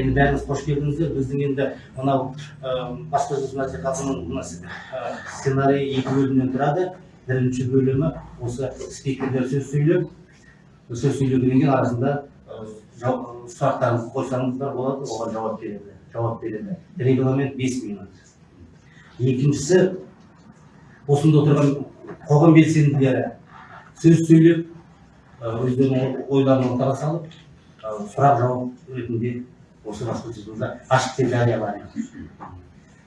енді бәріңіз қош келдіңіздер біздің енді мынау баспасөз мәслихатының мына сценарийі екі бөлімнен тұрады. Бірінші бөлімі осы спикерлер сөз сөйлеп сөз сөйлегеннен кейін арасында сұрақтарыңызды қойсаңыздар болады оған жауап береді жауап береді. Регламент бес минут. Екіншісі осында отырған қоғам белсенділері сөз сөйлеп өздерінің ойларын ортаға салып сұрақ жауап ретінде осы баспасөзімізді ашық деп жариялады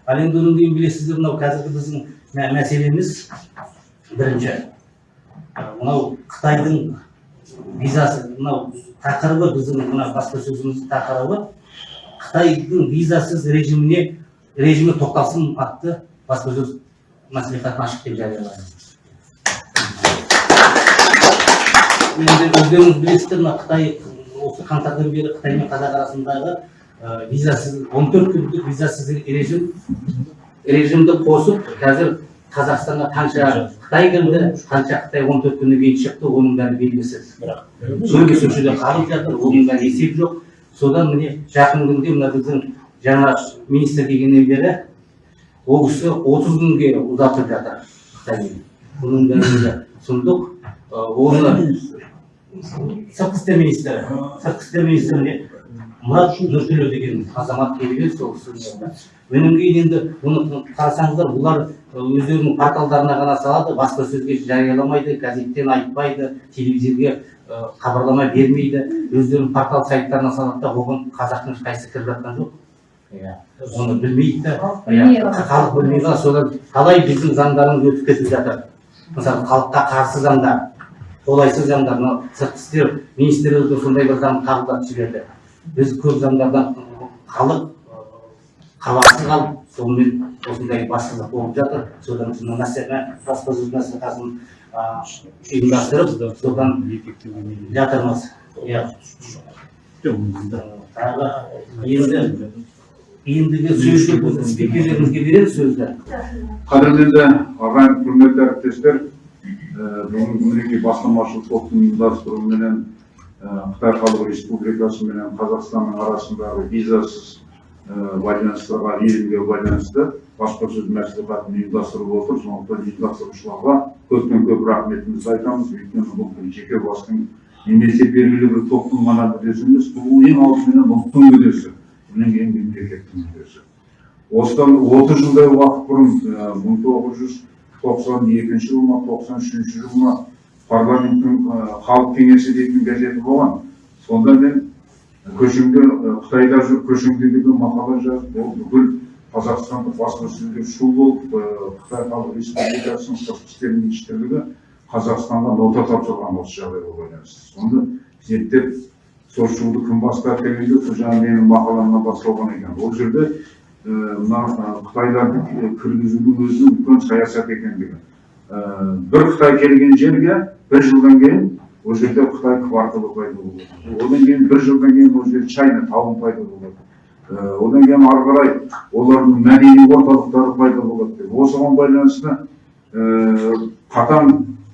ал енді одан кейін білесіздер мынау қазіргі біздің мәселеміз бірінші. Мынау қытайдың визасы мынау тақырыбы біздің мына баспасөзіміздің тақырыбы қытайдың визасыз режиміне режимі тоқталсын атты баспасөз мәслихатын ашық деп жариялады енді өздеріңіз білесіздер мына қытай осы қаңтардан бері қытай мен қазақ арасындағы визасыз он төрт күндік визасыз режим режимді қосып қазір қазақстанға қанша қытай кірді қанша қытай он төрт күннен кейін шықты оның бәрі белгісіз көбі сол жерде қалып жатыр оның бәрі есеп жоқ содан міне жақын күнде мына біздің жаңа министр келгеннен бері ол кісі отыз күнге ұзартып жатыр қытаймен бұның бәрін сұмдық оны сыртқы істер министрі сыртқы істер министріне мұрат нұртөлеу деген азамат келген сол кісі одан кейін енді оны қарасаңыздар бұлар өздерінің порталдарына ғана салады баспасөзге жарияламайды газеттен айтпайды телевизорге хабарлама бермейді өздерінің портал сайттарына салады да оған қазақтың ешқайсысы кіріп жатқан жоқ? Иә. Оны білмейді да. Халық білмей қалады содан талай біздің заңдарымыз өтіп кетіп жатыр. Мысалы халыққа қарсы заңдар қолайсыз заңдар мынау сыртқы істер министрлігі сондай бір заң қабылдап жіберді. Біз көп заңдардан халық хабарсыз қалып сонымен осындай басшылық болып жатыр. Содан мына баспасөз мәслихатын ұйымдастырып содан жатырмыз. Иә. Тағы енді ендігі сөзді спикерлерімізге береміз сөзді. Қадірменді ағайын құрметті әріптестер бүгінгі мінекей бастамашыл топтың ұйымдастыруыменен қытай халық республикасы менен қазақстанның арасындағы визасыз байланыстарға режимге байланысты баспасөз мәслихатын ұйымдастырып отыр. Сондықтан ұйымдастырушыларға көптен көп рахметімізді айтамыз. Өйткені бұл жеке бастың немесе белгілі бір топтың ғана мүддесі емес бұл ең алдыменен ұлттың мүддесі одан кейін мемлекеттің мүддесі осыдан отыз жылдай уақыт бұрын мың тоғыз жүз тоқсан екінші жыл ма тоқсан үшінші жыл ма парламенттің халық кеңесі дейтін газеті болған. Сонда мен көшімде қытайда жүріп көшімде деген мақала жазып ол бүкіл қазақстандық баспасөзге шу болып қытай халық республикасының сыртқы істер министрлігі қазақстанға нота тапсырған осы жағдайға байланысты. Соны зерттеп сол шуды кім бастады дегенде жаңағы менің мақаламнан басталған екен. Ол жерде мына қытайларды кіргізудің өзінің үлкен саясат екендігі бір қытай келген жерге бір жылдан кейін ол жерде қытай кварталы пайда болады одан кейін бір жылдан кейін ол жерде чайна тауын пайда болады одан кейін ары қарай олардың мәдени орталықтары пайда болады деп. Осыған байланысты қатаң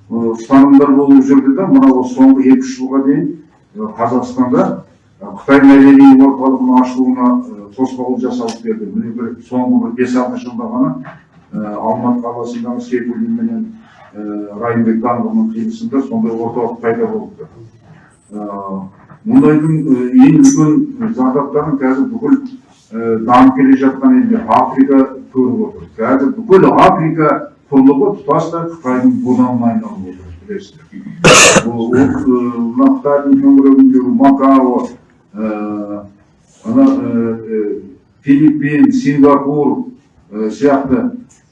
ұстанымдар болып жүрді да мынау соңғы екі үш жылға дейін қазақстанда қытай мәдени орталығының ашылуына тосқауыл жасалып берді. Міне бір соңғы бір бес алты жылда ғана алматы қаласындағы сейфуллин менен райымбек даңғылының қиылысында сондай орталық пайда болыпты мұндайдың ең үлкен зардаптарын қазір бүкіл дамып келе жатқан елде африка көріп отыр. Қазір бүкіл африка құрлығы тұтастай қытайдың буданына айналып отыр білесіздер. Мына қытайдың төңірегіндегі макао филиппин сингапур сияқты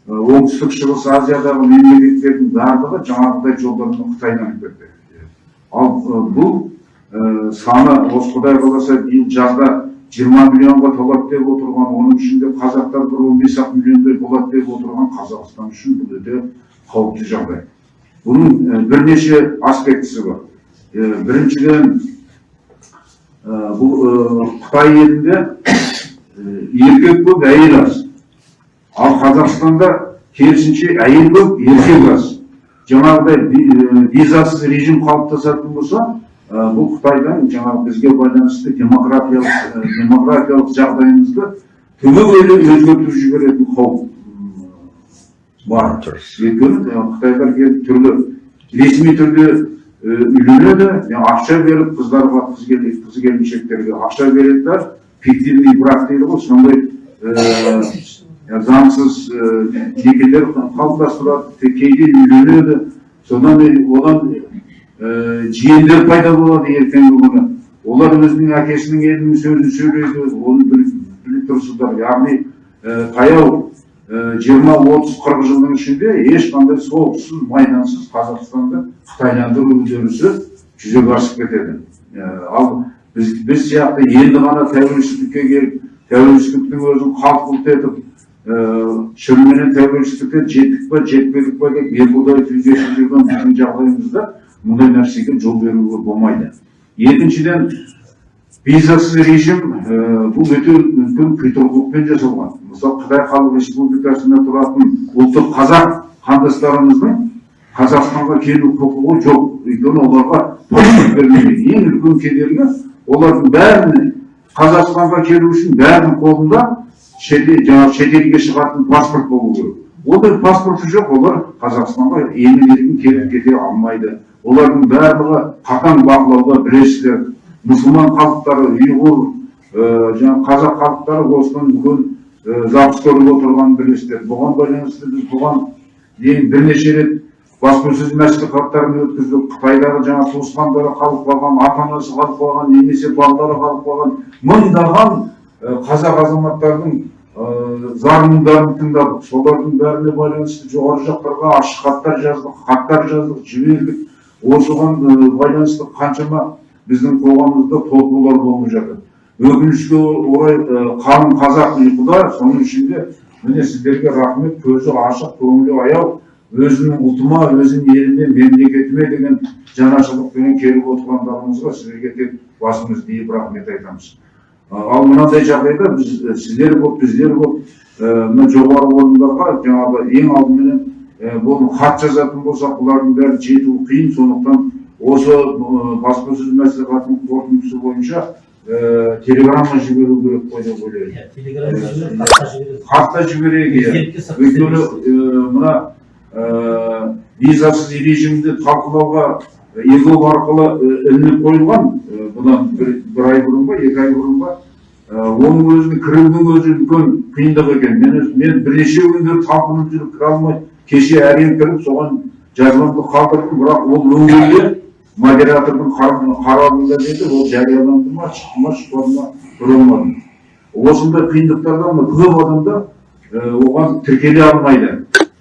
оңтүстік шығыс азиядағы мемлекеттердің барлығы жаңағыдай жолдармен қытайдан кірді ал бұл саны осы құдай қаласа биыл жазда жиырма миллионға толады деп отырған оның ішінде қазақтар бір он бес ақ миллиондай болады деп отырған қазақстан үшін бұл өте қауіпті жағдай бұның бірнеше аспектісі бар біріншіден бұл қытай елінде еркек көп әйел аз ал қазақстанда керісінше әйел көп еркек аз. Жаңағыдай визасыз режим қалыптасатын болса ә, бұл қытайдан жаңағы бізге байланысты демографиялық ә, демографиялық жағдайымызды түбегейлі өзгертіп жіберетін қауіп бар. Өйткені қытайлар келіп түрлі ресми түрде үйленеді ақша беріп қыздарға қыз келіншектерге ақша береді да фиктивный брак дейді ғой сондай заңсыз некелер қалыптастырады кейде үйленеді содан одан жиендер пайда болады ертеңгі күні олар өзінің әкесінің елінің сөзін сөйлейді оны біліп тұрсыздар яғни таяу жиырма отыз қырық жылдың ішінде ешқандай соғыссыз майдансыз қазақстанды қытайландыру үдерісі жүзеге асып кетеді ал біз біз сияқты енді ғана тәуелсіздікке келіп тәуелсіздіктің өзін қалт құлт етіп шыныменен тәуелсіздікке жеттік па жетпедік па деп екіұдай түйгесіп жүрген біздің жағдайымызда мұндай нәрсеге жол беруге болмайды екіншіден визасыз режим бұл өте үлкен құйтырқылықпен жасалған мысалы қытай халық республикасында тұратын ұлттық қазақ қандастарымыздың қазақстанға келу құқығы жоқ өйткені оларға паспорт бермеген ең үлкен кедергі олардың бәріне қазақстанға келу үшін бәрінің қолында шетел жаңағы шетелге шығатын паспорт болу керек ондай паспорты жоқ олар қазақстанға емін еркін келіп кете алмайды олардың барлығы қатаң бақылауда білесіздер мұсылман халықтары ұйғыр жаңағы қазақ халықтары осыдан үлкен запыс көріп отырғанын білесіздер бұған байланысты біз бұған дейін бірнеше рет баспасөз мәслихаттарын өткіздік қытайдағы жаңа туысқандары қалып қалған ата анасы қалып қалған немесе балалары қалып қалған мыңдаған қазақ азаматтардың зар мұңдарын тыңдадық солардың бәріне байланысты жоғары жақтарға ашық хаттар жаздық хаттар жаздық жібердік. Осыған ә, байланысты қаншама біздің қоғамымызда толқулар болып жатыр. Өкінішке орай қалың қазақ ұйқыда соның ішінде міне сіздерге рахмет көзі ашық көңілі аяу өзінің ұлтыма өзінің еліме мемлекетіме деген жанашырлықпен келіп отырғандарыңызға сіздерге тек басымызды иіп рахмет айтамыз. Ал мынандай жағдайда біз сіздер болып біздер болып мына жоғары орындарға жаңағы ең алдыменен бұл хат жазатын болсақ бұлардың бәрі жетуі қиын. Сондықтан осы баспасөз мәслихатының қорытындысы бойынша телеграмма жіберу керек қой деп ойлаймын. Иә телеграм жіберіп хатқа жібереді хат та жіберейік иә өйткені мына визасыз режимді талқылауға егов арқылы э, ілініп қойылған э, бұдан бір, бір ай бұрын ба екі ай бұрын ба э, оның өзіне кірудің өзі үлкен қиындық екен. Мен мен бірнеше күндер талпынып жүріп кіре алмай кеше әрең кіріп соған жазбамды қалдырдым бірақ ол өңірде модератордың қар- қарауында деді ол жарияланды ма шықты ма шықпады ма көре алмадым. Осындай қиындықтарда мына көп адамдар оған тіркеле алмайды.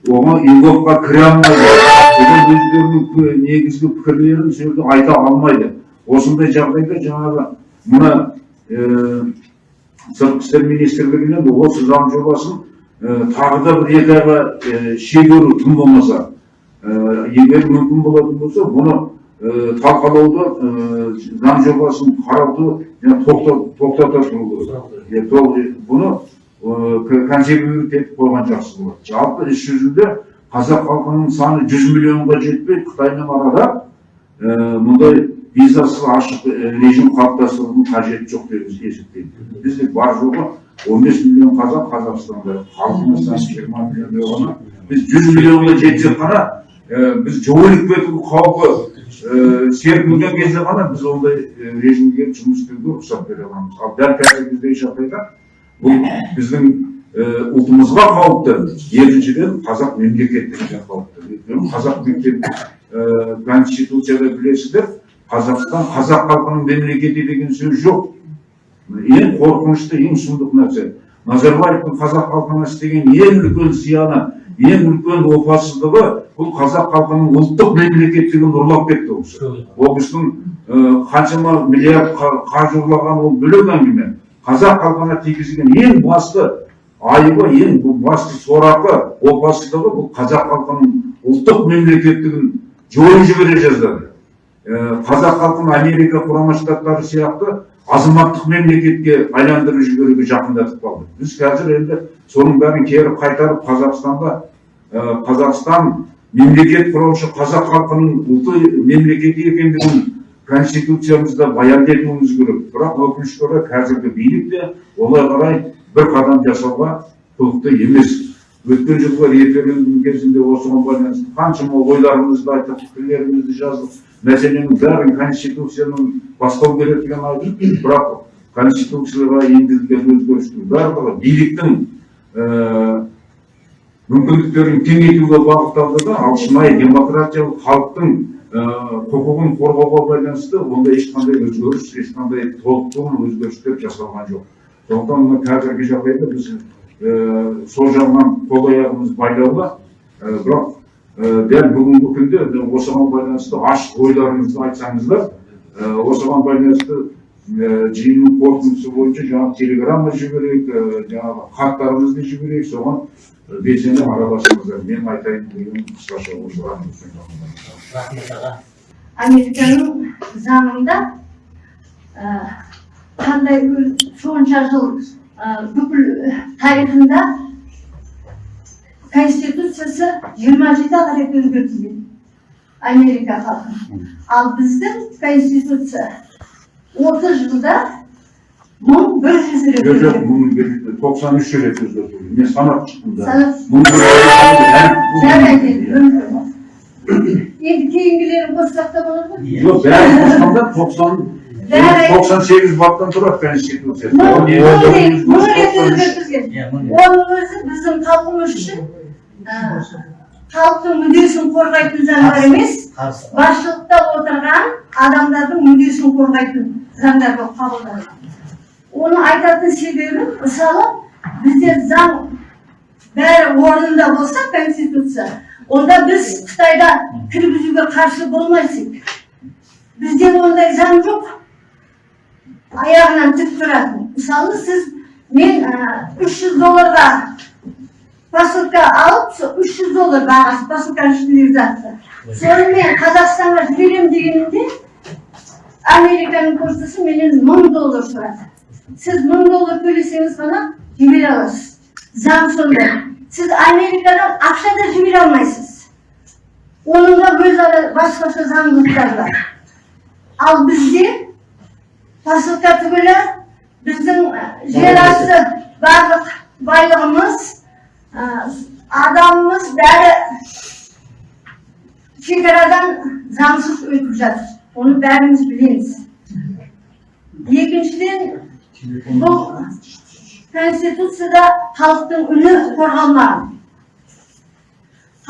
Оған еговқа кіре алмайды. Одан өздерінің негізгі пікірлерін сол жерде айта алмайды. Осындай жағдайда жаңағы мына сыртқы істер министрлігінен осы заң жобасын тағы да бір екі айға шегеру тым болмаса егер мүмкін болатын болса бұны талқылауды заң жобасын қарауды тоқтата тұру бұны консервировать етіп қойған жақсы болады. Жалпы іс жүзінде қазақ халқының саны жүз миллионға жетпей қытаймен арада э, мұндай визасыз ашық режим қалыптастырудың қажеті жоқ деп есептеймін бізде бар жоғы он бес миллион қазақ қазақстанда халқымыз саны жиырма миллиондай ғана біз жүз миллионға жетсек қана э, біз жойылып кету қаупі э, серпілген кезде ғана біз ондай режимге жұмыс істеуге рұқсат бере аламыз. Ал дәл қазіргідей жағдайда бұл біздің ұлтымызға қауіпті екіншіден қазақ мемлекеттігіне қауіпті өйткені қазақ мектеп конституцияда білесіздер қазақстан қазақ халқының мемлекеті деген сөз жоқ ең қорқынышты ең сұмдық нәрсе назарбаевтың қазақ халқына істеген ең үлкен зияны ең үлкен опасыздығы бұл қазақ халқының ұлттық мемлекеттігін ұрлап кетті ол кісі ол кісінің қаншама миллиард қа- қаржы ұрлаған ол бөлек әңгіме қазақ халқына тигізген ең басты айыбы ең бұл басты сорақы опасыздығы бұл қазақ халқының ұлттық мемлекеттігін жойып жібере жаздады қазақ халқын америка құрама штаттары сияқты азаматтық мемлекетке айландырып жіберуге жақындатып қалды. Біз қазір енді соның бәрін кері қайтарып қазақстанда қазақстан мемлекет құраушы қазақ халқының ұлты мемлекеті екендігін конституциямызда баяндетуіміз керек. Бірақ өкінішке орай қазіргі билік те олай қарай бір қадам жасауға құлықты емес. Өткен жылғы референдум кезінде осыған байланысты қаншама ойларымызды айттық пікірлерімізді жаздық. Мәселенің бәрін конституцияның бастау керектігін айттық бірақ конституцияға енгізілген өзгерістің барлығы биліктің ііі мүмкіндіктерін кеңейтуге бағытталды да ал шынайы демократиялық халықтың ііі құқығын қорғауға байланысты онда ешқандай өзгеріс ешқандай толықтыру өзгерістер жасалған жоқ. Сондықтан мына қазіргі жағдайда біз сол жағынан қол аяғымыз байлаулы. Бірақ дәл бүгінгі күнде осыған байланысты ашық ойларыңызды айтсаңыздар осыған байланысты жиынның қорытындысы бойынша жаңағы телеграмма жіберейік жаңағы хаттарымызды жіберейік соған белсене араласыңыздар. Мен айтайын дегенім қысқаша осыған рахмет. Аға. Американың заңында қандай сонша жыл ә, бүкіл тарихында конституциясы жиырма жеті рет өзгертілген америка халқы. Ал біздің конституция отыз жылда мың бір жүз рет жоқ жоқ өзгертілген. мың тоқсан үш рет өзгертілді мен санап шықтым да. Енді кейінгілерін қоссақ та болады ғой жоқ бәрін қосқанда тоқсан Бәрі- тоқсан сегіз баптан тұрады конституция рет оның өзі біздің халқымыз үшін халықтың мүддесін қорғайтын заңдар емес басшылықта отырған адамдардың мүддесін қорғайтын заңдар болып қабылданған оны айтатын себебі мысалы бізде заң бәрі орнында болса конституция онда біз қытайда кіргізуге қарсы болмайсың бізде ондай заң жоқ аяғынан тік тұратын мысалы сіз мен үш жүз долларға посылка алып үш жүз доллар бағасы посылканың ішіндегі затты соны мен қазақстанға жіберемін дегенімде американың поштасы менен мың доллар сұрады сіз мың доллар төлесеңіз ғана жібере аласыз заң сондай сіз америкадан ақша да жібере алмайсыз оның да өзара басқаша заңдылықтары бар ал бізде посылка түгілі біздің жер асты барлық байлығымыз адамымыз бәрі шекарадан заңсыз өтіп жатыр. Оны бәріміз білеміз. Екіншіден бұл конституцияда халықтың үні қорғалмаған.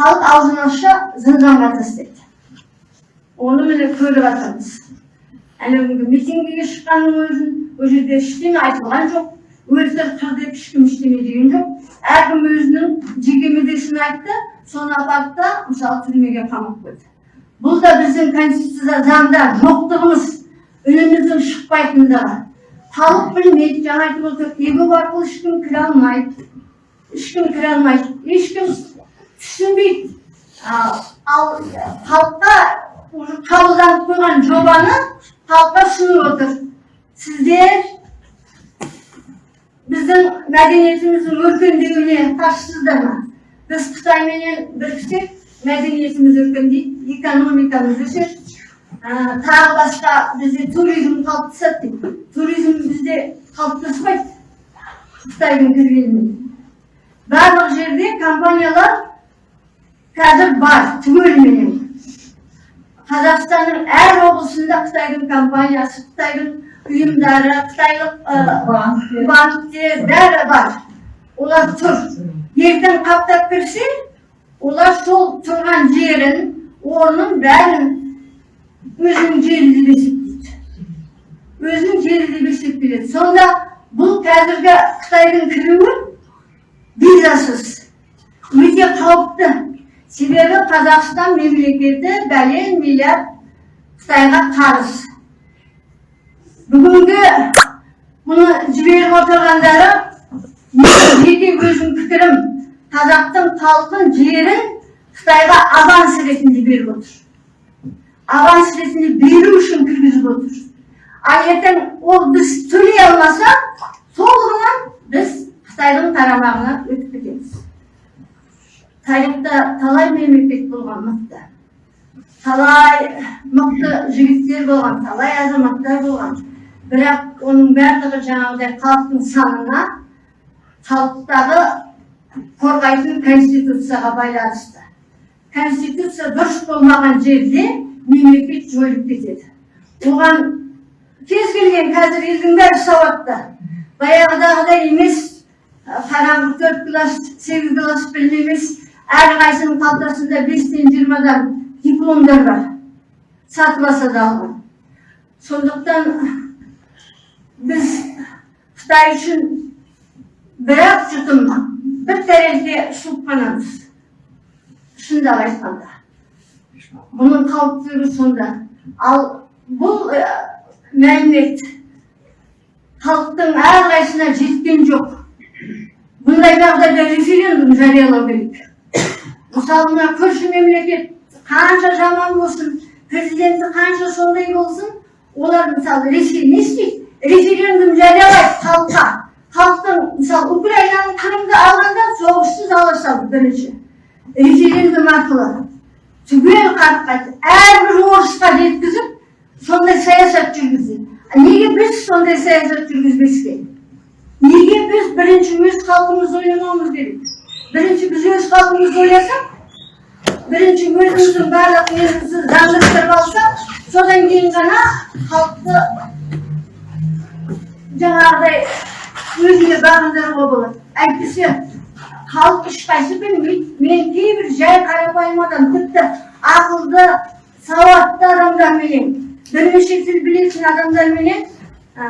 Халық аузын ашса тастайды. Оны міне көріп жатырмыз әлі күнгі митингіге шыққанның өзін ол жерде ештеңе айтылған жоқ. Өлтір қыр деп ешкім ештеңе деген жоқ. Әркім өзінің жеке мүддесін айтты соны апарды да мысалы түрмеге қамап қойды. Бұл да біздің конституцияда заңда жоқтығымыз үніміздің шықпайтындығы. Халық білмейді жаңа айтып отыр егов арқылы ешкім кіре алмайды. Ешкім кіре алмайды. Ешкім түсінбейді. Ал халыққа уже қабылданып қойған жобаны халыққа ұсынып отыр сіздер біздің мәдениетіміздің өркендеуіне қарсысыздар ма біз қытайменен біріксек мәдениетіміз өркендейді экономикамыз өседі тағы басқа бізде туризм қалыптасады дейді туризм бізде қалыптаспайды қытайдың кіргенімен барлық жерде компаниялар қазір бар түгеліменен қазақстанның әр облысында қытайдың компаниясы қытайдың ұйымдары қытайлық ә, банктер бәрі бар. Олар тұр. Ертең қаптап кірсе олар сол тұрған жерін орнын бәрін өзінің жері деп есептейді. Өзінің жері деп есептеледі сонда бұл қазіргі қытайдың кіруі визасыз. Өте қауіпті. Себебі қазақстан мемлекеті бәлен миллиард қытайға қарыз. Бүгінгі мұны жіберіп отырғандары менің жеке өзім пікірім қазақтың халқын жерін қытайға аванс ретінде беріп отыр. Аванс ретінде беру үшін кіргізіп отыр. Ал ертең ол біз төлей алмасақ сол біз қытайдың қарамағына өтіп кетеміз. Тарихта талай мемлекет болған мықты. Талай мықты жігіттер болған талай азаматтар болған. Бірақ оның барлығы жаңағыдай халықтың санына халықтағы қорғайтын конституцияға байланысты. Конституция дұрыс болмаған жерде мемлекет жойылып кетеді. Оған кез келген қазір елдің бәрі сауатты. Баяғыдағыдай емес қараңғы төрт класс сегіз класс білім емес әрқайсысының қалтасында бестен жиырмадан дипломдар бар сатыласа да алған сондықтан біз қытай үшін бір ақ жұтым бір суып қанамыз шындап айтқанда бұның қауіптілігі сонда ал бұл ә, мәлімет халықтың әрқайсысына жеткен жоқ бұндай жағдайда референдум жариялау керек мысалы көрші мемлекет қанша жаман болсын президенті қанша сондай болсын олар мысалы ресей не істейді референдум жариялайды халыққа халықтың мысалы украинаның крымды алғанда соғыссыз ала салды бірінші референдум арқылы түгел қарып қайтты әрбір орысқа жеткізіп сондай саясат жүргізді неге біз сондай саясат жүргізбеске неге біз бірінші өз халқымызды ойламауымыз керек бірінші біз өз халқымызды ойласақ бірінші өзіміздің барлық немізді заңдастырып алсақ содан кейін ғана халықты жаңағыдай өзіне бағындыруға болады әйтпесе халық ешқайсы білмейді мен кейбір жай қарапайым адам тіпті ақылды сауатты адамдарменен бірнеше тіл білетін адамдарменен ә,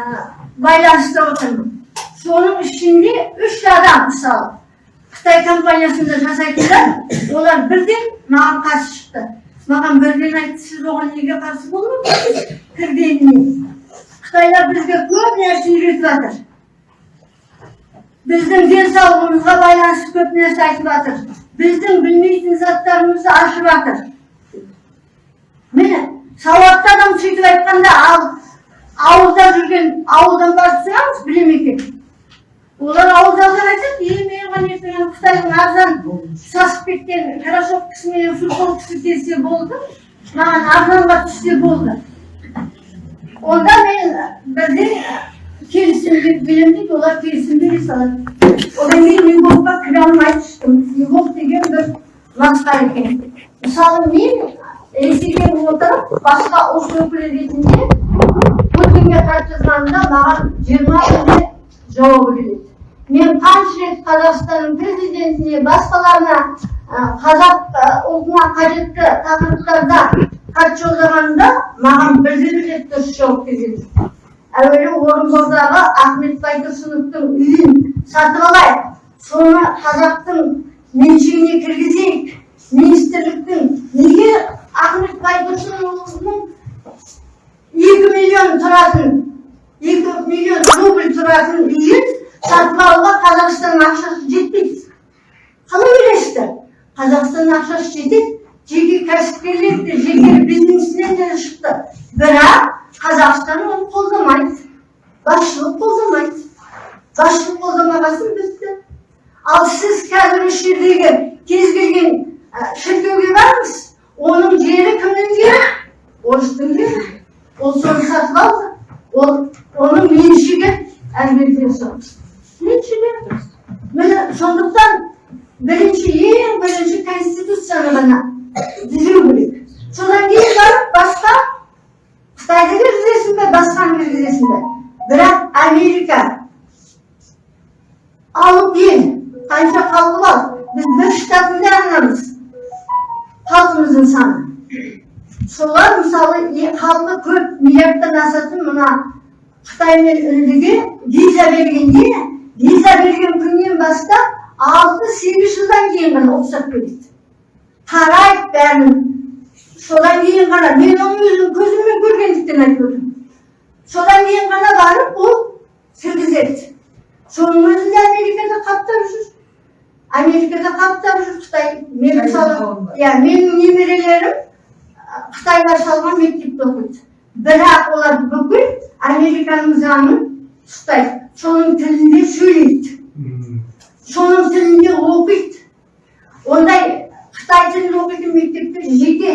байланыста отырмын соның ішінде үш адам мысалы қытай компаниясында жасайтындар олар бірден маған қарсы шықты. Маған бірден айтты сіз оған неге қарсы болдыңыз кіргеніне қытайлар бізге көп нәрсе үйретіп жатыр. Біздің денсаулығымызға байланысты көп нәрсе айтып жатыр. Біздің білмейтін заттарымызды ашып жатыр. Міне сауатты адам сөйтіп айтқанда ал ауылда жүрген ауылдан барып екен. Олар ауылдағылар айтады е маған ертең ана қытайдың арзан сасып кеткен кроссовкасымен футболкасы келсе болды маған арзанға түссе болды. Онда мен бірден келісім деп беремін дейді олар келісім бере салады. Одан кейін львовқа кіре алмай түстім. Львов деген бір масқара екен. Мысалы мен ресейде отырып басқа ұлт өкілі ретінде путинге хат жазғанымда маған жиырма күнде жауабы келеді. Мен қанша рет қазақстанның президентіне басқаларына қазақ ұлтына қажетті тақырыптарда хат жолдағанымда маған бірде бір рет дұрыс жауап келген әуелі орынбордағы ахмет байтұрсыновтың үйін сатып алайық. Соны қазақтың меншігіне кіргізейік. Министрліктің неге ахмет байтұрсыновның екі миллион тұратын екі миллион рубль тұратын үйін сатып алуға қазақстанның ақшасы жетпейді қалай ойлайсыздар қазақстанның ақшасы жетеді жеке кәсіпкерлер де жеке бизнесмен де шықты бірақ қазақстан оны қолдамайды басшылық қолдамайды басшылық қолдамаған соң бізді ал сіз қазір осы жердегі кез келген шіркеуге барыңыз оның жері кімнің жері орыстың жері ол соны сатып алды ол оның меншігі әлбетте сол меншігі міне сондықтан бірінші ең бірінші конституцияны ғана түзеу керек содан кейін барып басқа қытайды кіргізесің бе басқаны кіргізесің бе бірақ америка алып ел қанша халқы бар біз бір штатында ғанамыз халқымыздың саны солар мысалы халқы көп миллиардтан асатын мына қытай мен үндіге виза бергенде виза берген күннен бастап алты сегіз жылдан кейін ғана рұқсат береді қарайды бәрін. Содан кейін ғана мен оның өзін көзіммен көргендіктен айтып отырмын. Содан кейін ғана барып ол кіргізеді соның өзінде америкада қаптап жүр. Америкада қаптап жүр қытай. Мен мысалы иә менің немерелерім а, қытайда салған мектепте оқиды. Бірақ олар бүкіл американың заңын ұстайды. Соның тілінде сөйлейді. Соның тілінде оқиды. Ондай қытай тілін оқитын мектептер жеке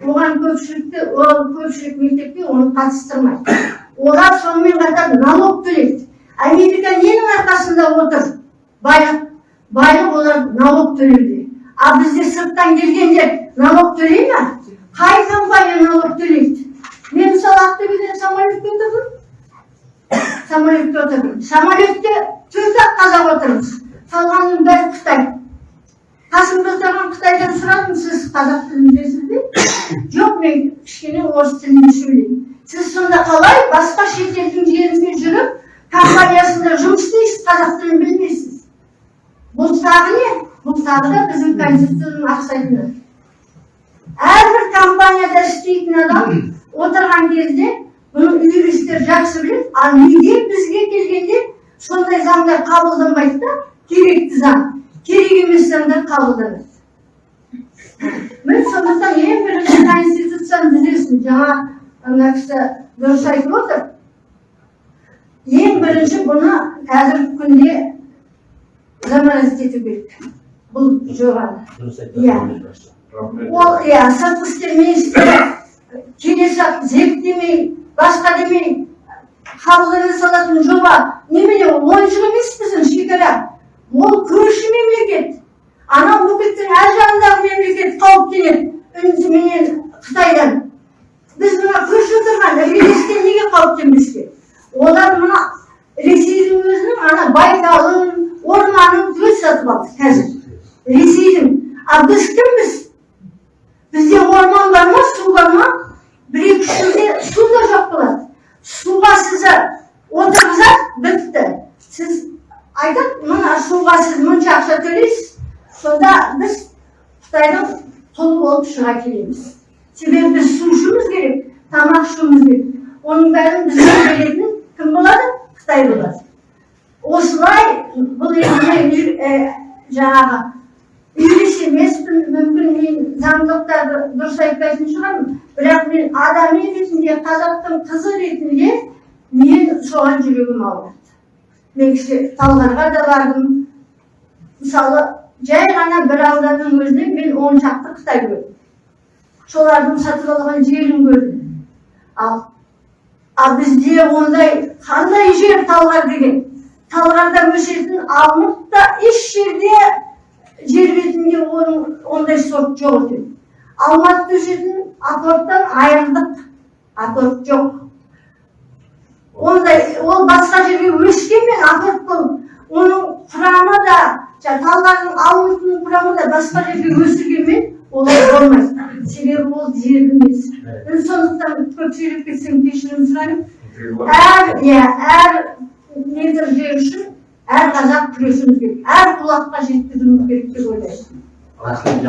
оған көпшілікті ол көпшілік мектепке оны қатыстырмайды. Олар сонымен қатар налог төлейді. Америка ненің арқасында отыр? Байлық. Байлық олар налог төлеуде. А бізде сырттан келгендер налог төлей ма? Қай компания налог төлейді мен мысалы ақтөбеден самолетке отырдым. Самолетке отырдым. Самолетте төрт ақ қазақ отырмыз. Қалғанының бәрі қытай. Қасым жомарт қытайдан сұрадым сіз қазақ тілін білесіз бе? Жоқ мен кішкене орыс тілінде сөйлеймін сіз сонда қалай басқа шетелдің жерінде жүріп компаниясында жұмыс істейсіз қазақ тілін білмейсіз? Бұл тағы не? Бұл тағы да біздің конституцияның ақсайтыны. Әрбір компанияда істейтін адам отырған кезде бұны юристтер жақсы біледі. Ал неге бізге келгенде сондай заңдар қабылданбайды да керекті заң. Керек емес заңдар қабылданады. Міне сондықтан ең бірінші конституцияны түзесін. Жаңа ана кісі дұрыс айтып отыр. Ең бірінші бұны қазіргі күнде заманауи ету керек. Бұл жобаны Иә. Ол иә сыртқы істер министрі келесі зерттемей басқа демей қабылдана салатын жоба немене ол ойыншық емес біздің шекара ол көрші мемлекет. Анау мұхиттың ар жағындағы мемлекет қауіптенеді үндіменен қытайдан біз мына көрші отырған іргелестен неге қауіптенбеске олар мына ресейдің өзінің ана байталын орманын түгел сатып алды қазір ресейдің а біз кімбіз бізде орман бар ма? су бар ма? бір екі үш жылде су да жоқ болады суға сізді отырғызады бітті. Сіз айтады мына суға сіз мұнша ақша төлейсіз. Сонда біз қытайдың құлы болып шыға келеміз. Себебі біз су ішуіміз керек тамақ ішуіміз керек. Оның бәрін бізге беретін кім болады? Қытай болады. Осылай бұл енді жаңағы юрист емеспін мүмкін мен заңдылықтарды дұрыс айтпайтын шығармын бірақ мен адами ретінде қазақтың қызы ретінде мен соған жүрегім ауырады. Мен кеше талғарға да бардым. Мысалы жай ғана бір ауданның өзінен мен он шақты қытай көрдім солардың сатып алған жерін көрдім. Ал ал бізде ондай қандай жер талғар деген? Талғарда өсетін алмұрт та еш жерде жер бетінде оның ондай сорт жоқ екен алматыда өсетін апорттан айырылдық апорт жоқ. Ондай ол басқа жерге өскенмен апорт болып оның құрамы да талғардың алмұртының құрамы да басқа жерге өсіргенмен олай болмайды себебі ол жер емес. Мен сондықтан көп сөйлеп кетсем кешірім сұраймын. Әр иә әр метр жер үшін әр қазақ күресуіміз керек әр құлаққа жеткізуіміз керек деп ойлаймын рахмет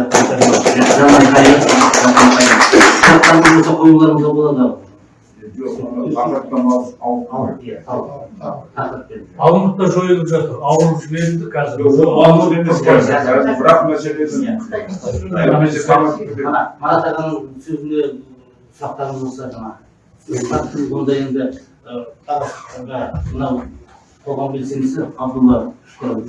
қоюларыңызға болады. Алып иә жойылып жатыр. Ауырып жіберілді қазір. Бірақ марат ағаның сөзіне сұрақтарыңыз болса жаңа. Онда енді мынау қоғам белсендісі абдулла шүкіров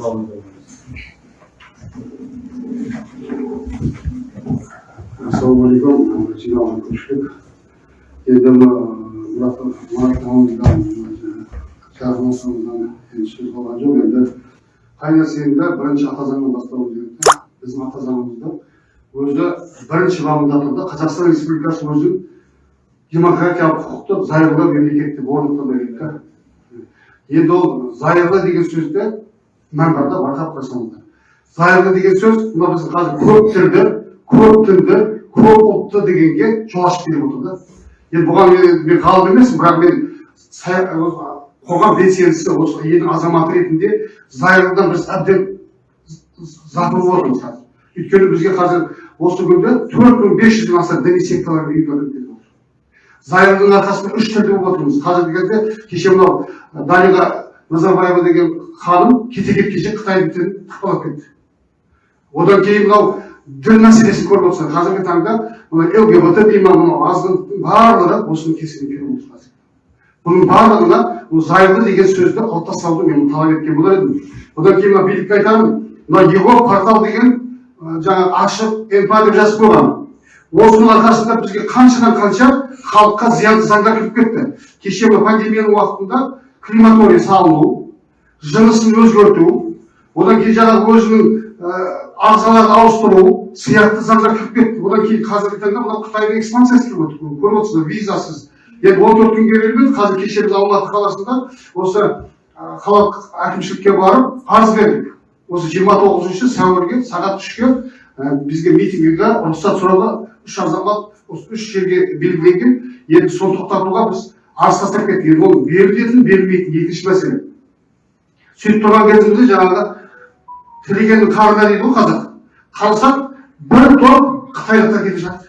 ассалаумағалейкум жиналған көпшілік енді мұрат енді сөз болған жоқ енді қай нәрсені де бірінші ата заңнан бастауымыз керек та біздің ата заңымызда өзі бірінші бабында тұр да қазақстан республикасы өзі демократиялық құқықты зайырлы мемлекет деп орнықтыру керек та енді ол зайырлы деген сөзді мән бар да байқап қойсаңыздар зайырлы деген сөз мына біз қазір көп тілді көп тілді көп ұлтты дегенге жол ашып беріп отыр да енді бұған мен, ғалым емеспін бірақ мен қоғам белсендісі осы елдің азаматы ретінде зайырлыдан біз әбден запырып отырмыз қазір өйткені бізге қазір осы күнде төрт мың бес жүзден аса діни секталар зайырлының арқасында үш тілді болып отырмыз қазіргі кезде кеше мынау дариға назарбаева деген ханым кете кеткенше қытай тілін тықпалап кетті. Одан кейін мынау дін мәселесін көріп отырсың қазіргі таңда мына лгбт дей ма мынау азғындықтың барлығы осының кесірінен келіп отыр қазір. Бұның барлығына зайырлы деген сөзді алып тастауды мен талап еткен болар едім. Одан кейін мына билікке айтамын мына его портал деген жаңағы ашық инфа деп жазып қойған. Осының арқасында бізге қаншадан қанша халыққа зиянды заңдар кіріп кетті. Кеше мына пандемияның уақытында крематорий салыну жынысын өзгерту одан кейін жаңағы өзінің ағзаларды ауыстыру сияқты заңдар кіріп кетті. Одан кейін қазіргі таңда мынау қытайдың экспансиясы кіріп отыр. Көріп отырсыздар визасыз. Енді он төрт күнге берілмеді. Қазір кеше біз алматы қаласында осы қалалық әкімшілікке барып арыз бердік. Осы жиырма тоғызыншы сәуірге сағат үшке бізге митингіге рұқсат сұрауға үш азамат осы үш жерге белгіленген. Енді соны тоқтатуға біз арыз тастап кеттік. Енді ол берілетін берілмейтін екінші мәселе. Сөйтіп тұрған кезімізде жаңағы тілегеннің қарына дейді ғой қазақ. Қалсақ бір топ қытайлықтар келе жатыр.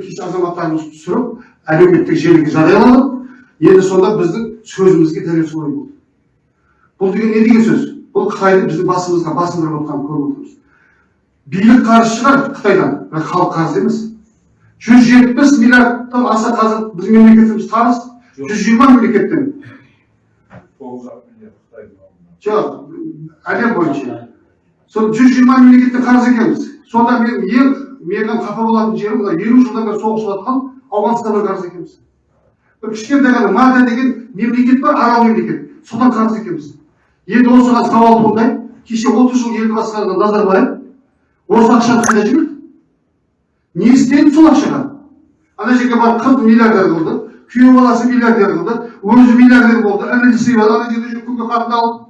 Кеше азаматтарымыз түсіріп әлеуметтік желіге жарияланып енді сонда біздің сөзімізге дәлел солай болды. Бұл деген не деген сөз? Бұл қытайдың біздің басымызға басындырып отқанын көріп отырмыз. Билік қарыз шығар қытайдан. Бірақ халық қарыз емес. Жүз жетпіс миллиардтан аса қазір біздің мемлекетіміз қарыз жүз жиырма мемлекеттен. жоқ әлем бойынша. Сол жүз жиырма мемлекеттен қарыз екенбіз. Сонда мен ең менің қапа болатын жерім мына елу жылдан бері соғысып жатқан ауғанстаннан қарыз екенбіз. Бір кішкентай ғана мада деген мемлекет бар арал мемлекет. Содан қарыз екенбіз. Енді осыған сауал туындайды. Кеше отыз жыл елді басқарған назарбаев осы ақшаны қайда жіберді? Не істеді сол ақшаға ана жерге барып қызды миллиардер қылды күйеу баласы миллиардер қылды өзі миллиардер болды інісі бар ана жерде жүріп күнге қатын алып.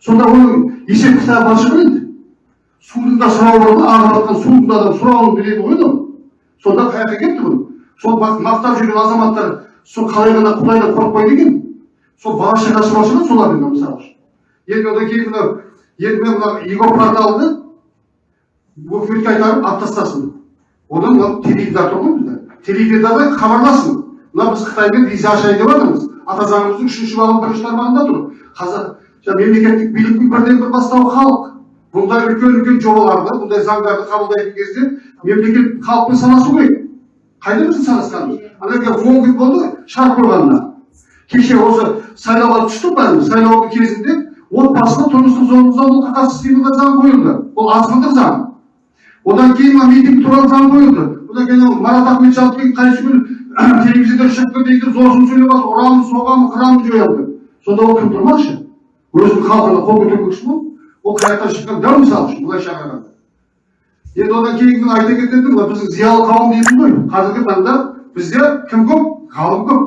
Сонда оның есеп кітабы бар шығар енді. Судың да сұрауы бар ғой ағып жатқан судың да адам сұрауын біледі ғой ол сонда қай жаққа кетті бұл сол мақ- мақтап жүрген азаматтар сол қалай ғана құдайдан қорықпайды екен. Сол бала шағасы бар шығар солардың мысалы. Үшін енді одан кейін мынау енді мен мына его порталды өкіметке айтарым алып тастасын. Одан мынау теледидар тұр ғой бізде. Теледидарда хабарласын мына біз қытаймен виза ашайын деп жатырмыз ата заңымыздың үшінші бабының бірінші тармағында тұр. Қазақ мемлекеттік биліктің бірден бір бастауы халық. Бұндай үлкен үлкен жобаларды бұндай заңдарды қабылдайтын кезде мемлекет халықпен санасу керек қайда біздің санасқанымыз ана жерге он күн болды шарт қойғанына. Кеше осы сайлауға түстік бәріміз. Сайлаудың кезінде отбасылық тұрмыстық зорлық зомбылыққа қарсы іс қимылдар заңы қойылды. Ол азғындық заң. Одан кейін мына митинг туралы заң қойылды. Одан кейін анау марат ахметжанов деген қайсы күні телевизорда шығып кетейді зорсын сөйлеп жатыр ұрамын соғамын қырамын жоямын деп сонда ол кім тұрмақшы? Өзінің халқына қол көтермекші ма? Ол қай жақтан шыққан дәу мысал үшін былайша қарағанда енді одан кейін мен айта кететінім мына біздің зиялы қауым деймін ғой. Қазіргі таңда бізде кім көп? Ғалым көп.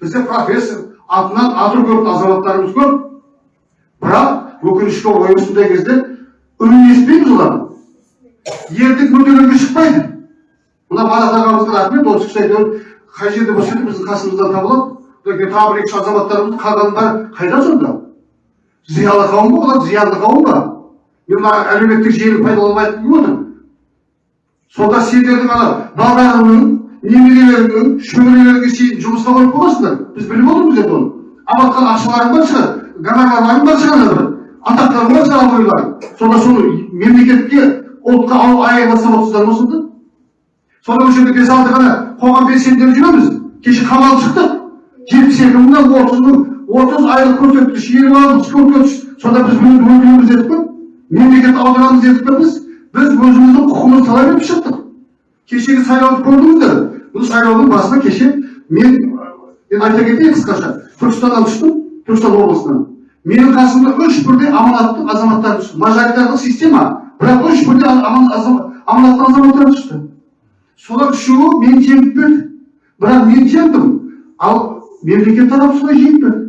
Бізде профессор атынан аты көретін азаматтарымыз көп. Бірақ өкінішке орай осындай кезде үнін естімейміз олардың ертең мүдделерге шықпайды. Мына марат ағамызға рахмет осы кісі әйтеуір қай жерде болса да біздің қасымыздан табылады. Одан тағы бір екі үш азаматтарымыз қалғаны бәрі қайда сонда? Зиялы қауым ба олар зиянды қауым ба? Мен мына әлеуметтік желіні пайдаланып айтқым келіп отыр сонда сендердің ана балдарыңның немерелеріңнің шөберелеріңе шейін жұмысқа қойып қойғансыңдар біз біліп отырмыз енді оны. Алып жатқан ақшаларың бар шығар гонорарларың бар шығар бір. Атақтарың бар шығар абыройларың сонда соны мемлекетке ұлтқа аяйласап отырсыздар ма сонда осы жерде бес алты ғана қоғам белсенділері жүреміз кеше қамалып шықтық жетпіс екі мыңнан отыз мың отыз айлық көрсеткіш елу айлық көрсеткіш сонда біз бұны өкіліміз едік пе мемлекет аударамыз едік пе біз біз өзіміздің құқығымызды талап етіп шықтық кешегі сайлауды көрдіңіздер бұл сайлаудың басында кеше мен енді айта кетейін қысқаша түркістаннан түстім түркістан облысынан менің қасымда үш бірдей аманатты азаматтар түсті. Мажоритарлық система. Бірақ үш бірдей аманатты азаматтар түсті. Солар үшеуі мені жеңіп берді. Бірақ мен жеңдім. Ал мемлекет тарапы солай жеңіп берді.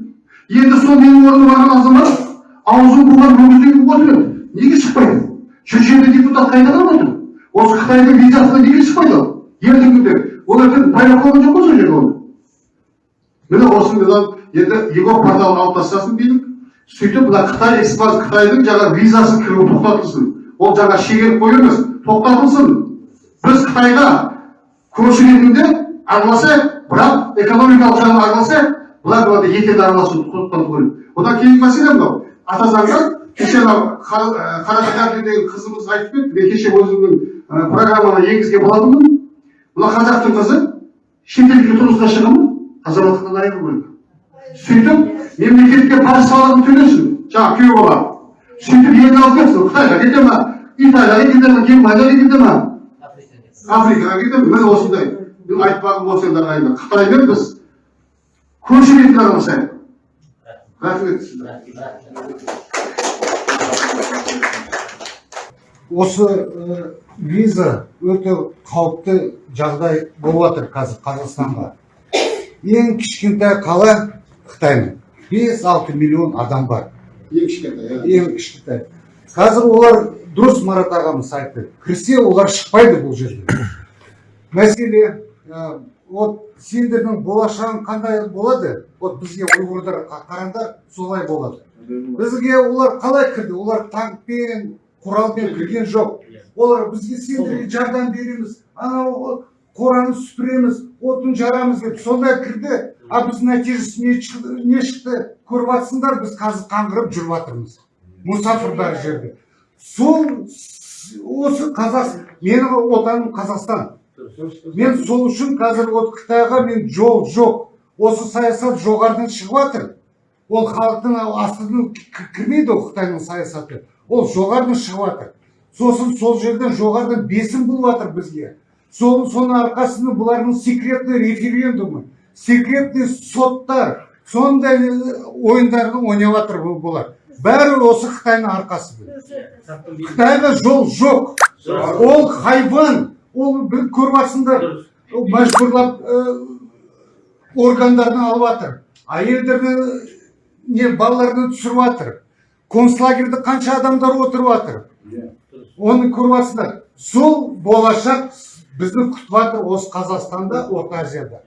Енді сол менің орныма барған азамат аузын буған өгіздей еді неге шықпайды? Жүз жеті депутат қайда отыр осы қытайдың визасына неге шықпайды ол? Ертеңгі күнде. Ол ертең байлап қойған жоқ қой сол жерге оны міне осыдан енді его порталын алып тастасын билік сөйтіп мына қытай экспанс қытайдың жаңа визасы кіруі тоқтатылсын. Ол жаңа шегеріп қою емес тоқтатылсын. Біз қытайға көрші ретінде араласайық бірақ экономикалық жағынан араласайық бұлар бұларда етене араласуды тоқтату керек. Одан кейінгі мәселе мынау. Ата заңда кеше мынау деген қызымыз айтып кетті мен кеше өзімнің программама енгізген болатынмын. Мына қазақтың қызы шетелге тұрмысқа шығамын азаматтықтан айыру керек. Сөйтіп мемлекетке баж салығын төлесін жаңағы күйеу бала сөйтіп елді алып кетсін қытайға кете ма италияға кете ма германияға кете ма африкаға кетемін міне осындай мен айтпағым осы енді ағайындар қытаймен біз көрші ретінде араласайық рахмет осы виза өте қауіпті жағдай болып жатыр қазір қазақстанға. Ең кішкентай қала қытайның бес алты миллион адам бар. Ең кішкентай иә. Ең кішкентай. Қазір олар дұрыс марат ағамыз айтты кірсе олар шықпайды бұл жерден. Мәселе ә, вот сендердің болашағың қандай болады? Вот бізге ұйғырдар қараңдар солай болады. Бізге олар қалай кірді? Олар танкпен құралмен кірген жоқ. Олар бізге сендерге жардам береміз. Анау қораны сүпіреміз отын жарамыз деп сондай кірді а біз нәтижесі не шықты, не шықты көріп жатсыңдар біз қазір қаңғырып жүріп жатырмыз мұсафір жерде сол осы қазақ менің отаным қазақстан мен сол үшін қазір вот қытайға мен жол жоқ осы саясат жоғарыдан шығып жатыр ол халықтың астынан кірмейді ол қытайдың саясаты ол жоғарыдан шығып жатыр сосын сол жерден жоғарыдан бесім болып жатыр бізге сол соның арқасында бұлардың секретный референдумы секретный соттар сондай э, ойындарды ойнап жатыр бұл- бұлар. Бәрі осы қытайдың арқасы қытайға жол жоқ. Ол хайван ол бір көріп жатсыңдар мәжбүрлап ә, органдарын алып жатыр әйелдерді не балаларды түсіріп жатыр концлагерьде қанша адамдар отырып жатыр оны көріп жатсыңдар сол болашақ бізді күтіп жатыр осы қазақстанда орта азияда.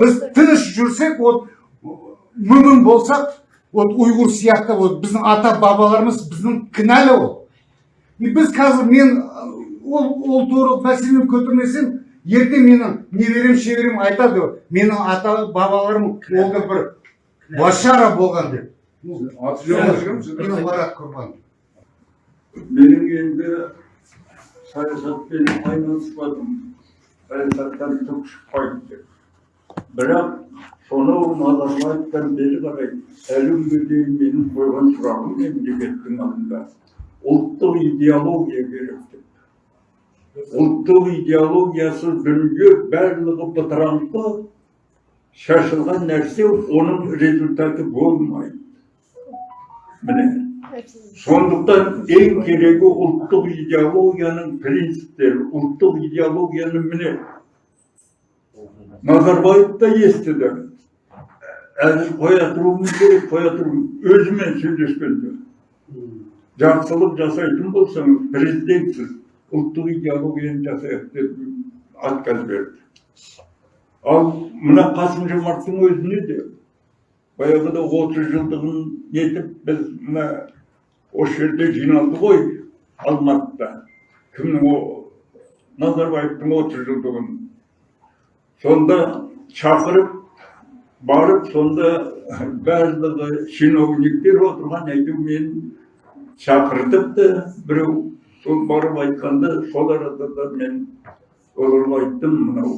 Біз тыныш жүрсек вот мүмін болсақ вот ұйғыр сияқты вот біздің ата бабаларымыз біздің кінәлі ол и біз қазір мен ол ол туралы мәселені көтермесем ертең менің немерем шеберем айтады менің ата бабаларым ол да бір башара болған деп. Мен марат құрбан. менің енді саясатпен айналыспадым саясаттан түк шықпайды бірақ сонау назарбаевтан бері қарай әлі күнге дейін менің қойған сұрағым мемлекеттің алдында ұлттық идеология керек деп ұлттық идеологиясыз дүние барлығы бытыраңқы шашылған нәрсе оның результаты болмайды. Міне сондықтан ең керегі ұлттық идеологияның принциптері ұлттық идеологияны міне назарбаев та естіді. Әлі қоя тұруымыз керек қоя тұру өзімен сөйлескенде жақсылық жасайтын болсаңыз президентсіз ұлттық идеологияны жасайық деп отказ берді. Ал мына қасым жомарттың өзіне де баяғыда отыз жылдығын нетіп біз мына осы жерде жиналды ғой алматыда кімнің назарбаевтың отыз жылдығын сонда шақырып барып сонда барлығы чиновниктер отырған әйтеуір мен шақыртыпты біреу сол барып айтқанда сол арада да мен оларға айттым мынау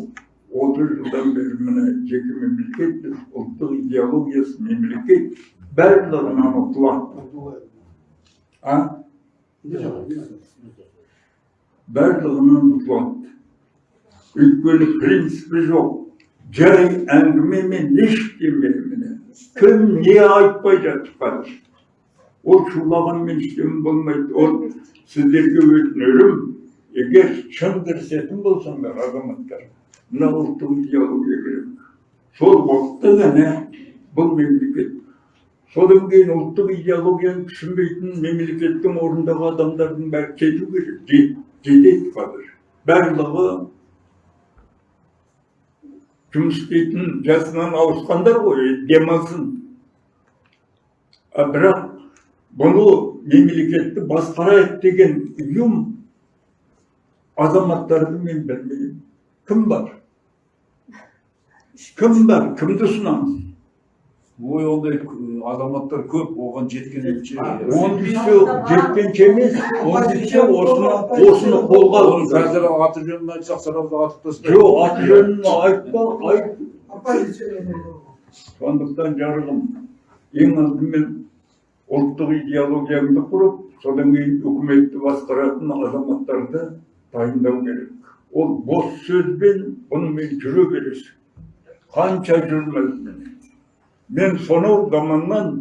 отыз жылдан бері міне жеке мемлекетпіз ұлттық идеологиясы мемлекет барлығынан ұтылады а барлығынан ұтылады өйткені принципі жоқ жай әңгімемен ештеме міне кім не айтпай жатыр қазір ол шулағанмен ештеме болмайды ол сіздерге өтінерім егер шын кірісетін болсаңдар азаматтар мына ұлттық идеология керек сол уақытта ғана бұл мемлекет содан кейін ұлттық идеологияны түсінбейтін мемлекеттің орындағы адамдардың бәрі кету керек Жет- жетеді қазір барлығы жұмыс істейтін жасынан ауысқандар ғой демалсын бірақ бұны мемлекетті басқарайық деген ұйым азаматтарды мен білмеймін кім бар кім бар кімді ұсынамыз ой ондай азаматтар көп оған жеткенше он бесі жеткенше емес он бесі осыны осыны қолға алды. Қазір аты жөнін айтсақ сразу атып тастайды. Жоқ аты жөнін айтпа айт. Сондықтан жарығым ең алдымен ұлттық идеологияңды құрып содан кейін үкіметті басқаратын азаматтарды дайындау керек. Ол бос сөзбен бұнымен жүре бересің. Қанша жүрмесін мен сонау заманнан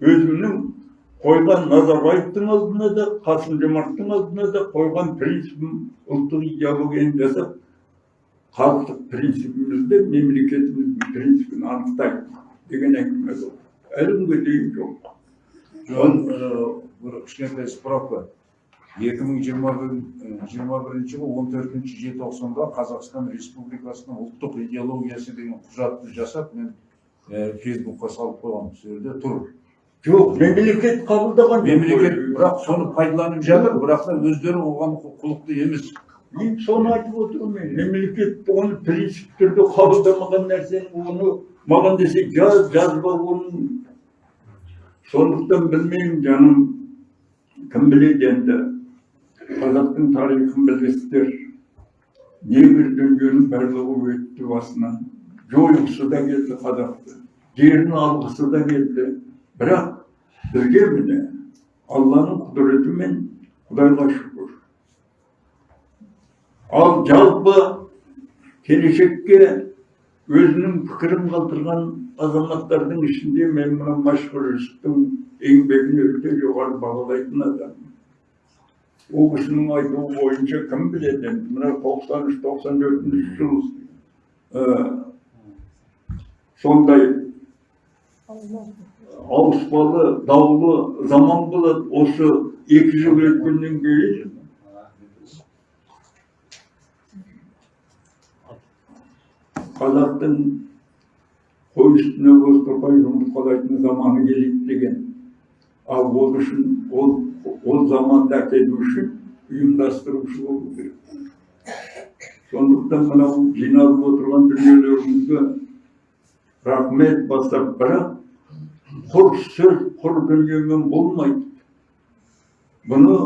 өзімнің қойған назарбаевтың алдына да қасым жомарттың алдына да қойған принципім ұлттық идеологияны жасап халықтық принципімізді мемлекетіміздің принципін анықтаймын деген әңгіме болды әлі күнге дейін жоқ бір кішкентай справка. 2021 жылы 14 желтоқсанда Қазақстан Республикасының ұлттық идеологиясы деген құжатты жасап, мен Фейсбукқа салып қойғам, сол жерде тұр. жоқ мемлекет қабылдаған. Мемлекет бірақ соны пайдаланып жатыр, бірақ та өздері оған құлықты емес. мен соны айтып отырмын мен мемлекет оны принцип түрде қабылдамаған нәрсені оны маған десе жаз жазба оның сондықтан білмеймін жаным кім біледі енді қазақтың тарихын білесіздер небір дүниенің барлығы өтті басынан жойғысы да келді қазақты жерін алғысы да келді бірақ бізге міне алланың құдіретімен құдайға шүкір ал жалпы келешекке өзінің пікірін қалдырған азаматтардың ішінде мен мына машһүр жүсіптің еңбегін өте жоғары бағалайтын адаммын ол кісінің айтуы бойынша кім біледі енді мына тоқсан үш тоқсан төртінші жыл сондай ауыспалы даулы заман болады осы екі жыл өткеннен кейін. Қазақтың қой үстіне бозторғай жұмыртқалайтын заманы келеді деген. Ал ол үшін ол ол заманды әкелу үшін ұйымдастырушы болу керек. Сондықтан мынау жиналып отырған дүниелеріңізге рахмет бастап бірақ құр сөз құр дүниемен болмайды. Бұны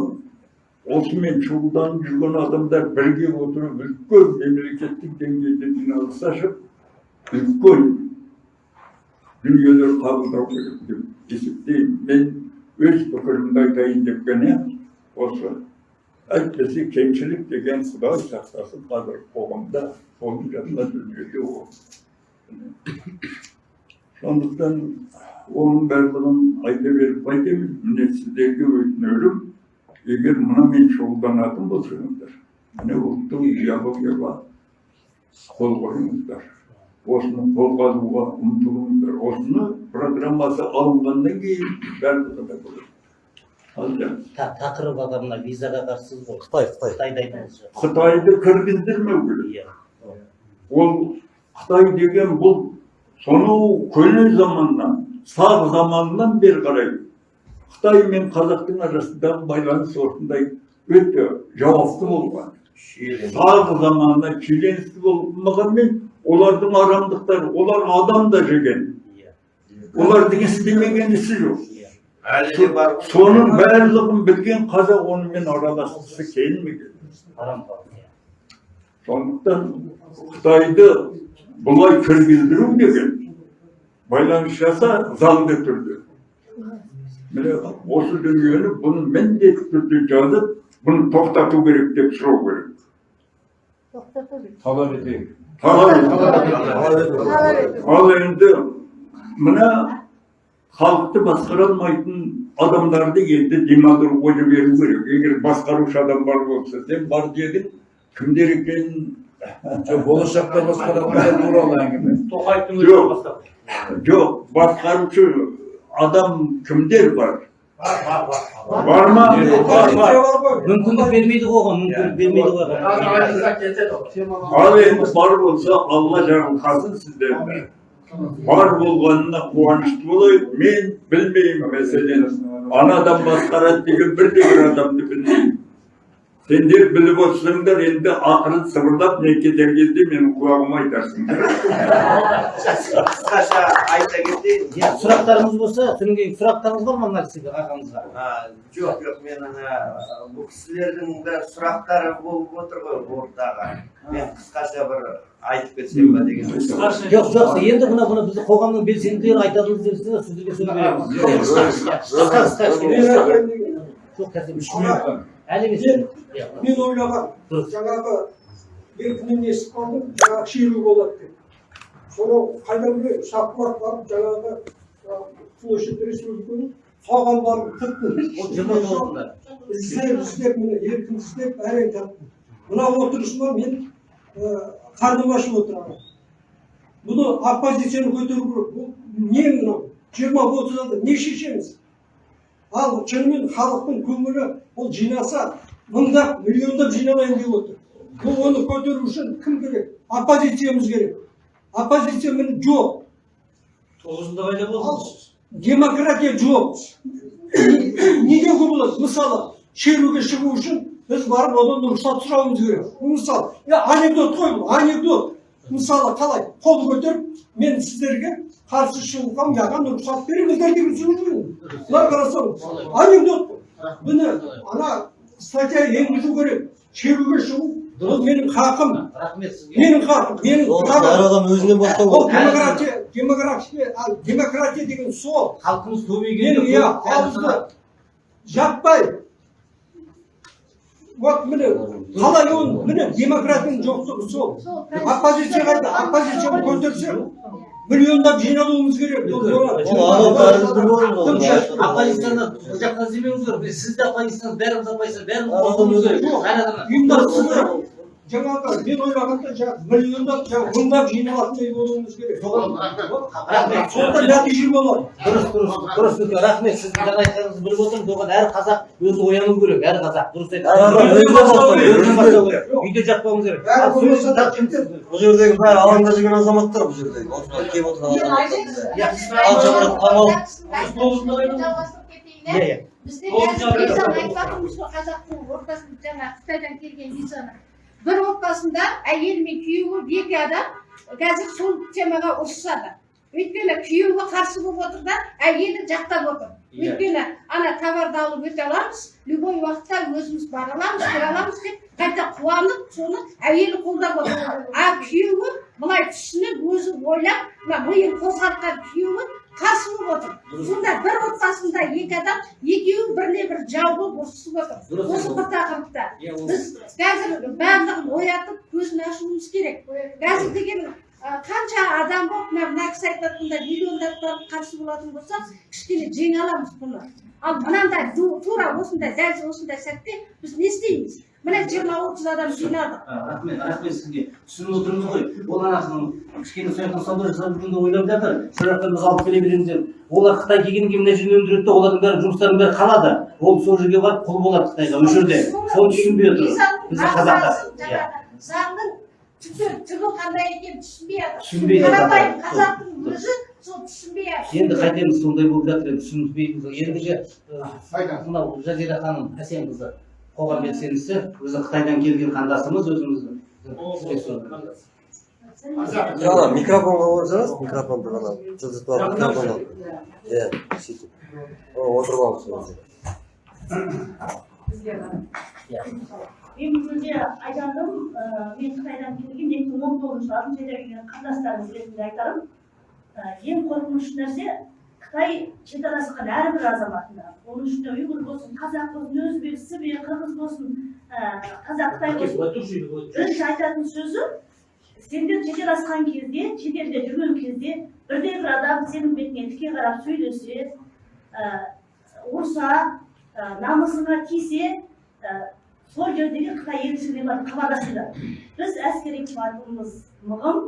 осымен шұғылданып жүрген адамдар бірге отырып үлкен мемлекеттік деңгейде жиналыс ашып үлкен дүниелер қабылдау керек деп есептеймін. Мен өз пікірімді айтайын деп қана осы әйтпесе кемшілік деген құдай сақтасын қазір қоғамда соның жанында дүниеде сондықтан оның барлығын айта беріп қайтемін міне сіздерге өтінерім егер мынамен шұғылданатын болсаңыздар міне ұлттық идеологияға қол қойыңыздар осыны қолға алуға ұмтылыңыздар осыны программасы алынғаннан кейін барлығы да болады тақырып аға мына визаға қарсысыз ғой қытай қытай қытайды айтыңызшы қытайды кіргіздірмеу керек иә ол қытай деген бұл сонау көне заманнан сақ заманынан бері қарай қытай мен қазақтың арасындағы байланыс осындай өте жауапты болған сақ заманында шиеленісті болмағанмен олардың арамдықтары олар адам да жеген олардың істемеген ісі жоқ соның барлығын білген қазақ онымен араласқысы келмеген сондықтан қытайды бұлай кіргіздіру деген байланыс жаса заңды түрде міне осы дүниені бұны міндетті түрде жазып бұны тоқтату керек деп сұрау керек Талап етейік. талап ал енді мына халықты басқара алмайтын адамдарды енді демагогия беру керек егер басқарушы адам бар болса сен бар дедің кімдер екенін Жоқ, болашақта басқаратындар туралы әңгіме. тоқаевтың Жоқ. өзі бастап жоқ басқарушы адам кімдер бар бар бар бар ма бар бар мүмкіндік бермейді ғой оған мүмкіндік бермейді ғой ал енді бар болса алла жарылқасын сіздерді бар болғанына қуанышты болайық мен білмеймін мәселен анадан басқарады деген бірде бір адамды білмеймін сендер біліп отырсыңдар енді ақырын сыбырлап не кетер кезде менің құлағыма айтарсыңдар қысқаша айта кетейін иә сұрақтарыңыз болса содан кейін сұрақтарыңыз бар ма мына кісіге ағамызға А, жоқ жоқ мен ана бұл кісілердің де сұрақтары болып отыр ғой ортаға мен қысқаша бір айтып кетсем ба деген жоқ жоқ енді мына мына біздің қоғамның белсенділері десе сіздерге сөз береміз қысқа қысқа жоқ қазір Үш. Әлі емес мен дұрыс. жаңағы бетінен естіп қалдым жаңағы шеру болады деп. Сонау қайдан білейін шапқылап барып жаңағы площадь республиканың соған барып тіптен ол жиырма тоғызында іздеп іздеп міне еркін іздеп әрең таптым. Мына отырысыма мен қарным ашып отырамын. Бұны оппозицияны көтеру керек. Бұл не мынау? Жиырма отыз адам не шешеміз? Ал шынымен халықтың көңілі ол жинаса мыңдап миллиондап жиналайын деп отыр. Бұл оны көтеру үшін кім керек? Оппозициямыз керек. Оппозиция міне жоқ. Тоғызында пайда болды? Демократия жоқ. Не- деуге болады мысалы шеруге шығу үшін біз барып одан рұқсат сұрауымыз керек. Мысалы анекдот қой бұл анекдот. Мысалы қалай қол көтеріп мен сіздерге қарсы шығуға маған рұқсат беріңіздер деп сөйлеймін былай қарасаң анекдот. Қой міне ана статья енгізу керек шеруге шығу. Ол менің хақым. Рахмет сізге. Менің хақым менің әр адам өзінен бастау ол демократия демократия демократия деген сол. Халқымыз мен көбейгенде иә ауызды жаппай. Вот міне қалай ол? Міне демократияның жоқтығы сол. Оппозиция қайда? оппозицияны көтерсе миллиондап жиналуымыз керек. Оппозицияны бұл жаққа іздемеңіздер сіз де оппозицияны бәріміз оппозиция бәріміз қосылуымыз керек. Ұйымдастыру керек. Жаңағы мен ойлағанда жаңағы миллиондап жаңағы мыңдап жиналатындай болуымыз керек соған рахмет сонда нәтиже болады дұрыс дұрыс дұрыс өте рахмет сіздің жаңа айтқаныңызды біліп отырмын соған әр қазақ өзі ояну керек әр қазақ дұрыс айтасыз үйде жатпауымыз керек бұл жердегі бәрі алаңда жүрген азаматтар бұл жердегі келіп отырған иә иә бізде қазір визаны айтпақпыз ғой қазақтың ортасында жаңа қытайдан келген визаны бір отбасында әйелі мен күйеуі екі адам қазір сол темаға ұрысады өйткені күйеуі қарсы болып отыр да әйелі жақтап отыр өйткені ана товарды алып өте аламыз любой уақытта өзіміз бара аламыз кіре аламыз деп қайта қуанып соны әйелі қолдап отыр а күйеуі былай түсініп өзі ойлап мына миын қозғалтқан күйеуі қарсы болып отыр сонда бір отбасында екі адам екеуі біріне бір жау болып ұрысып отыр осы бір тақырыпта Иә, біз қазір барлығын оятып көзін ашуымыз керек. Қазір деген қанша адам болып мына мына кісі айтатындай миллиондап барып қарсы болатын болса кішкене жеңе аламыз бұны. Ал мынандай тура осындай дәл осындай сәтте біз не істейміз? Міне жиырма отыз адам жиналдық А, рахмет рахмет сізге. Түсініп отырмыз ғой. Ол анасының кішкене сояқтан сауда жасап жүргенде ойлап жатыр. Сұрақтан біз алып келе береміз деп. Олар қытай келгеннен кейін мына жерін өндіреді де олардың бәрі жұмыстарының бәрі қалады. Ол сол жерге барып құл болады қытайға осы жерде соны түсінбей отыр. Біздің қазақтар иә. заңның түбі қандай екенін түсінбей жатыр Түсінбей қарапайым қазақтың өзі сол түсінбей жатыр енді қайтеміз сондай болып жатыр. Енді түсінбейміз ендігі мынау жазира ханым әсемқызы қоғам белсендісі өзі қытайдан келген қандасымыз жаңа микрофонға қойсаңыз микрофонды ғана жылжытып алып микрофон алып. Иә сөйтіп. Отырып жерде. мен бұл айтарым мен қытайдан келген екі мың он тоғызыншы жылы алтыншы айда келген қандастарымыз ретінде айтарым ең қорқынышты нәрсе қытай шекарасқан әрбір азаматына оның ішінде ұйғыр болсын қазақ болсын өзбек сібір қырғыз болсын қазақ қытай болсын бірінші айтатын сөзі сендер шекара асқан кезде шетелде жүрген кезде бірде бір адам сенің бетіңе тіке қарап сөйлесе ұрса намысыңа тисе сол жердегі қытай елшілігіне барып хабарласыңдар біз әскери қуатымыз мығым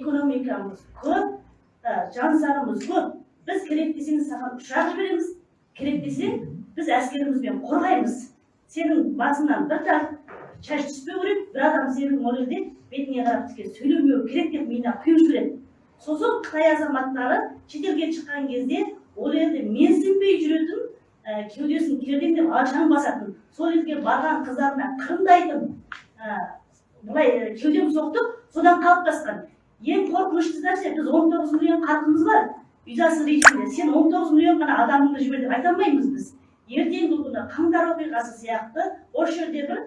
экономикамыз көп жансарымыз көп біз керек десеңіз саған ұшақ жібереміз. Керек десең біз әскерімізбен қорғаймыз. Сенің басыңнан бір тал шаш түспеу керек бір адам сенің ол жерде бетіңе қарап тіке сөйлемеу керек деп миына құйып жібереді. Сосын қытай азаматтары шетелге шыққан кезде ол елде менсінбей жүретін ә, кеудесін кердеңдеп алшаң басатын сол елге барған қыздарына қырындайтын ә, былай ә, кеудем соқтық содан қалыптасқан ең қорқынышты нәрсе біз он тоғыз миллион халқымыз бар. Визасыз рейсінде сен он тоғыз миллион ғана адамыңды жібер деп айта алмаймыз біз ертеңгі күні қаңтар оқиғасы сияқты осы жерде бір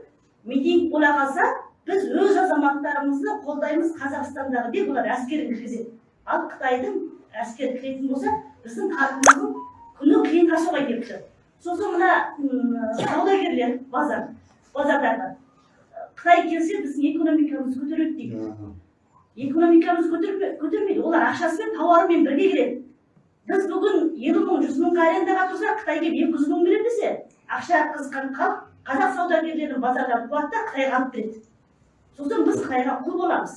митинг бола қалса біз өз азаматтарымызды қолдаймыз қазақстандағы деп олар әскерін кіргізеді ал қытайдың әскері кіретін болса біздің халқымыздың күні қиынға соғай келіп тұр сосын мына саудагерлер базар базардағы қытай келсе біздің экономикамыз көтереді дейді экономикамыз көтерме- көтермейді олар ақшасымен тауарымен бірге келеді біз бүгін елу мың жүз мыңға арендаға тұрсақ қытай келіп екі жүз мың береді десе ақша қызған халық қазақ саудагерлерін базардан қуады да қытайға алып береді сосын біз қытайға құл боламыз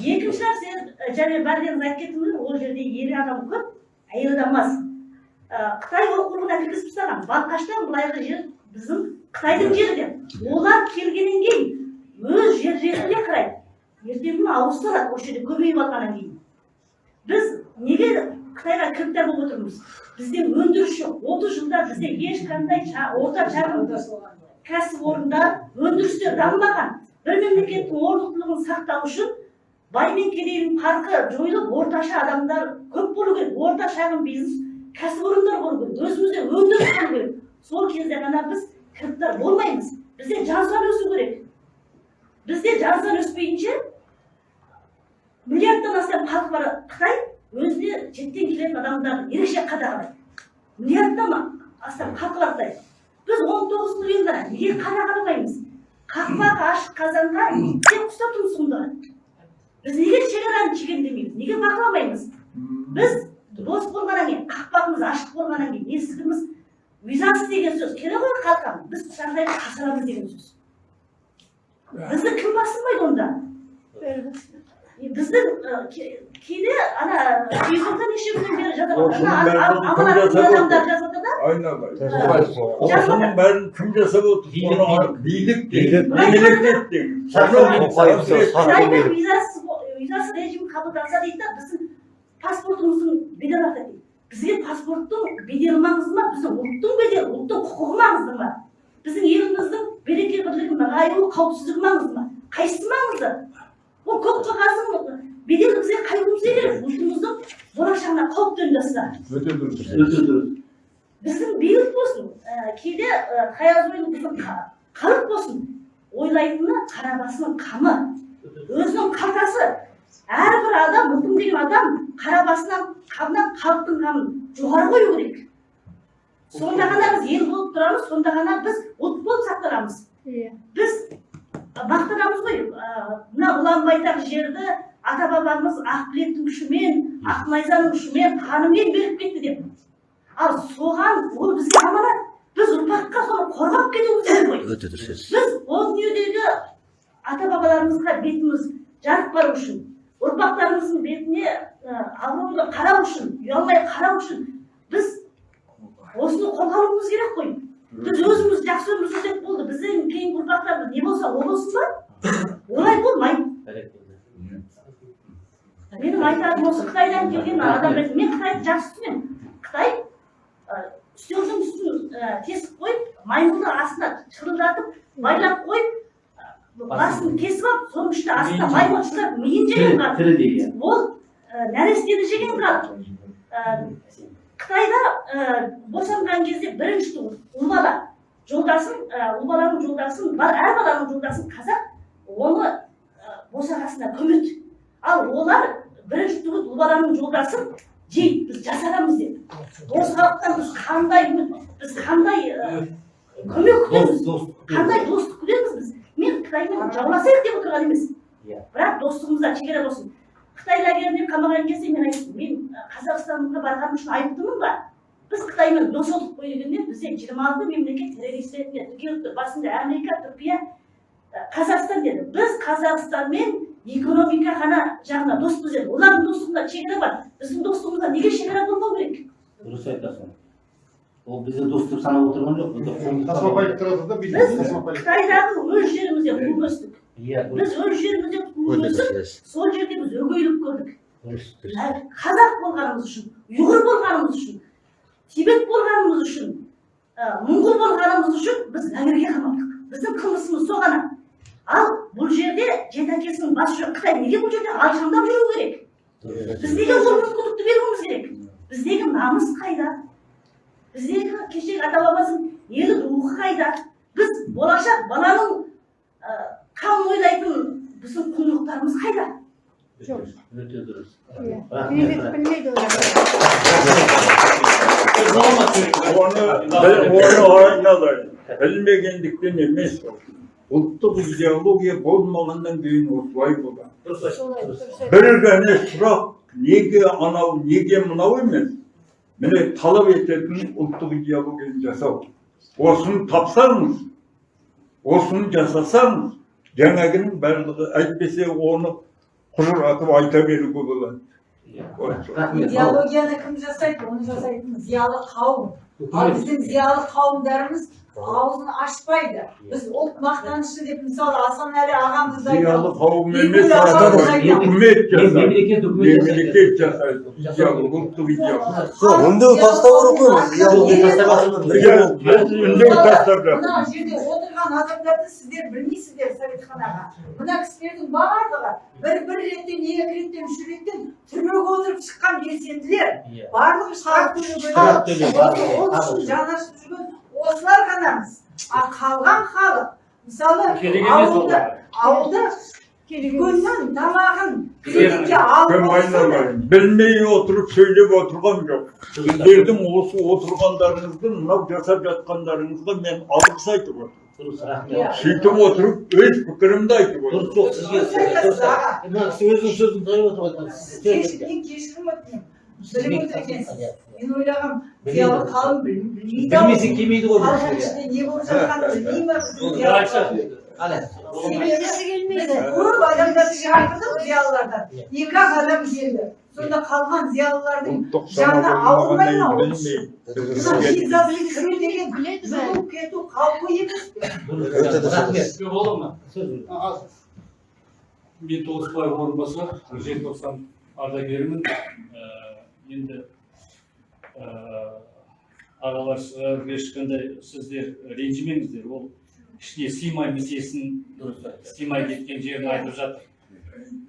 екінші нәрсе және бәріңіз айтып кеттіңіздер ол жерде ер адам көп әйел адам аз қытай оқулығына кіргізіп тастаған балқаштан былайғы жер біздің қытайдың жері деп олар келгеннен кейін өз жер жеріне қарайды ертеңгі күні ауыстырады осы жерде көбейіп алғаннан кейін біз неге қытайға кіріптар болып отырмыз. Бізде өндіріс жоқ. Отыз жылда бізде ешқандай орта шағын кәсіпорындар өндірістер дамымаған. Бір мемлекеттің орнықтылығын сақтау үшін бай мен кедейдің farқы жойылып орташа адамдар көп болу керек. Орта шағын бизнес кәсіпорындар болу керек. Өзімізде өндіріс болу керек. Сол кезде ғана біз кіріптар болмаймыз. Бізде жан саны өсу керек. Бізде жан саны өспейінше миллиардтан астам халқы бар қытай. Өзіне шеттен келетін адамдарды ерекше қадағалайды. Миллиардтан астам халқы біз он тоғыз миллион ғана неге қадағаламаймыз қақпақ ашық қазанға иттен құстап тұмсығын біз неге шекараны шегендемейміз неге бақыламаймыз? Біз дос болғаннан кейін қақпағымыз ашық болғаннан кейін есігіміз визасыз деген сөз керек ғой қалқам біз жағдайды қасырамыз деген сөз. Бізді кім басынбайды онда? Біздің кейде ана фейсбукта неше күннен бері жазады ғой. Осының ана бәрін ам- кім аманаттың жасап адамдар отыр? жазады да айналайын осының бәрін кім жасап отыр билік қытайда визасыз визасыз режим қабылданса дейді да біздің паспортымыздың беделі дейді бізге паспорттың беделі маңызды ма біздің ұлттың беделі ұлттың құқығы маңызды ма біздің еліміздің береке бірлігі нығаюы қауіпсіздігі маңызды ма қайсысы маңызды ол көк қағаздың беделі бізге қайтуымыз керек ұлтымыздың болашағына қауіп төндірсе өте дұрыс. Өте дұрыс. Біздің билік болсын ә, кейде ә, қаяз ойын біздің халық болсын ойлайтыны қара басының қамы. Өзінің қалтасы. Әрбір адам мұқым деген адам қара басынан қамынан халықтың қамын жоғары қою керек. Сонда ғана біз ел болып тұрамыз сонда ғана біз ұлт болып сақтанамыз. Біз мақтанамыз ғой. Мына ұлан байтақ жерді ата бабамыз ақбілектің күшімен ақнайзаның күшімен қанымен беріп кетті деп. Ал соған ол бізге аманат. Біз ұрпаққа соны қорғап кетуіміз керек қой. Өте дұрыс сөз. Біз ол дүниедегі ата бабаларымызға бетіміз жарық бару үшін ұрпақтарымыздың бетіне абыройлы қарау үшін ұялмай қарау үшін біз осыны қолға алуымыз керек қой. Біз өзіміз жақсы өмір сүрсек болды. Бізден кейінгі ұрпақтарымыз не болса о болсын ба? Олай болмайды. Менің айтарым осы қытайдан келген адам ретінде мен қытайды жақсы түсінемін қытай үстелдің үстін тесіп қойып маймылды астына шырылдатып байлап қойып басын кесіп алып соның ішінде астына маймыл ұстап миын жеген иә ол нәрестені жеген қытайда ә, босанған кезде бірінші ұл бала жолдасын ә, ұл баланың жолдасын бар әр баланың жолдасын қазақ оны ә, босағасына көмеді ал олар бірінші туыс ұл баланың жолдасын жейді біз жасарамыз деп. Осы халықтан біз қандай біз қандай көмек күтеміз? қандай достық күтеміз біз? Мен қытаймен жауласайық деп отырған емес Иә. бірақ достығымызда шекара болсын. Қытай лагеріне қамаған кезде мен айттым мен қазақстанға барғаным үшін айыптымын ба? Біз қытаймен дос болдық қой дегенде бізде жиырма алты мемлекет террорист ретінде тіркеліп тұр басында америка түркия қазақстан деді. Біз қазақстанмен экономика ғана жағынан доспыз деді олардың достығында шекара бар. Біздің достығымызда неге шекара болмау керек? Дұрыс айтасың. Ол бізді дос деп санап отырған жоқ. Біз қытайдағы өз жерімізде туып өстік иә біз өз жерімізде дұрыс сол жерде біз өгейлік көрдік қазақ болғанымыз үшін ұйғыр болғанымыз үшін тибет болғанымыз үшін мұңғыл болғанымыз үшін біз лагерьге қамалдық біздің қылмысымыз сол ғана ал бұл жерде жеті әкесінің басы жоқ қытай неге бұл жерде алшаңдап жүру керек біз неге ол мүмкіндікті беруіміз керек біздегі намыс қайда біздегі кешегі ата бабамыздың ерлік рухы қайда біз болашақ баланың қамын ойлайтын біздің құндылықтарымыз қайда өте дұрыс білмейді оны білмегендіктен емес ұлттық идеология болмағаннан кейін осылай айтты. бір ғана сұрақ неге анау неге мынау емес міне талап ететін ұлттық идеологияны жасау осыны тапсаңыз осыны жасасаңыз жаңағының барлығы әйтпесе оны құжыратып айта беруге болады идеологияны кім жасайды оны жасайтын зиялы қауым ал біздің зиялы қауымдарымыз аузын ашпайды біз ұлт мақтанышы деп мысалы асанәлі ағамыз зиялы қауым емес үкімет жасайды мемлекет үкімет жасайды. мемлекет жасайды идеология ұлттық жоқ үндеу тастау керек қой үндеу тастап мына жерде отырған адамдарды сіздер білмейсіздер советхан аға мына кісілердің барлығы бір бір реттен екі реттен үш реттен түрмеге отырып шыққан белсенділер барлығы штраф төлеп барлығы, ол үшін барлығы. жанашып жүрген осылар ғанамыз ал қалған халық мысалы ауылда ауылда дүкеннен тамағын кредитке алып білмей отырып сөйлеп отырған жоқ. Сіздердің осы отырғандарыңызды мынау жасап жатқандарыңызға мен алғыс айтып отырмын. Рахмет. Сөйтіп отырып өз пікірімді айтып дұрыс отырмын жоқ сізге дұрыс. Мына кісі өзінің сөзін тойып отыр ғой сіз кеш- мен кешірім өтінемін отыр екенсіз мен ойлағам зиялы қауым біл- білмейді ау. білмесе келмейді ғой бұл халықтың жерге. ішінде не болып жатқанын білмей ма көп зиялылардан екі ақ адам келді сонда қалған зиялылардың жаны ауырмай ма кіру деген кету қаупі емес ма? сөз мен тоғызбаев орынбасар желтоқсан ардагерімін енді ә, ағалар ешқандай сіздер ренжімеңіздер. Ол ішіне сыймай месесін істемай кеткен жерін айтып жатыр.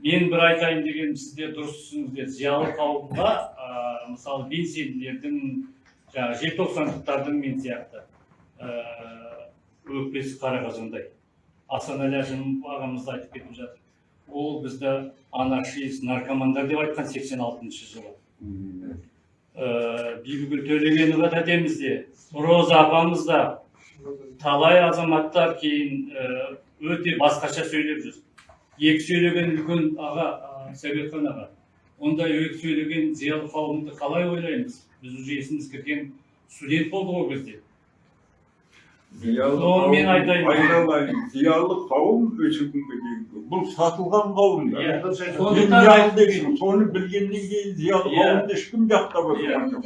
Мен бір айтайын дегенім сіздер дұрыс түсініңіздер зиялы қауымға мысалы белсенділердің жаңағы желтоқсандықтардың мен сияқты ә, өкпесі қара қазандай асанәлі әжім ағамыз айтып кетіп жатыр. Ол бізді анархист наркомандар деп айтқан 86 жылы. ә, бибігүл төлегенова да деміз де роза апамыз да талай азаматтар кейін өте басқаша сөйлеп жүр екі сөйлеген үлкен аға сәбетхан аға ондай екі сөйлеген зиялы қауымды қалай ойлаймыз біз уже есіміз кірген студент болдық ол кезде зиялы мен қауым, айтайын. айналайын зиялы қауым күнге дейінгі бұл сатылған алдым, соны білгеннен кейін зиялы қауымды ешкім жақтап отырған жоқ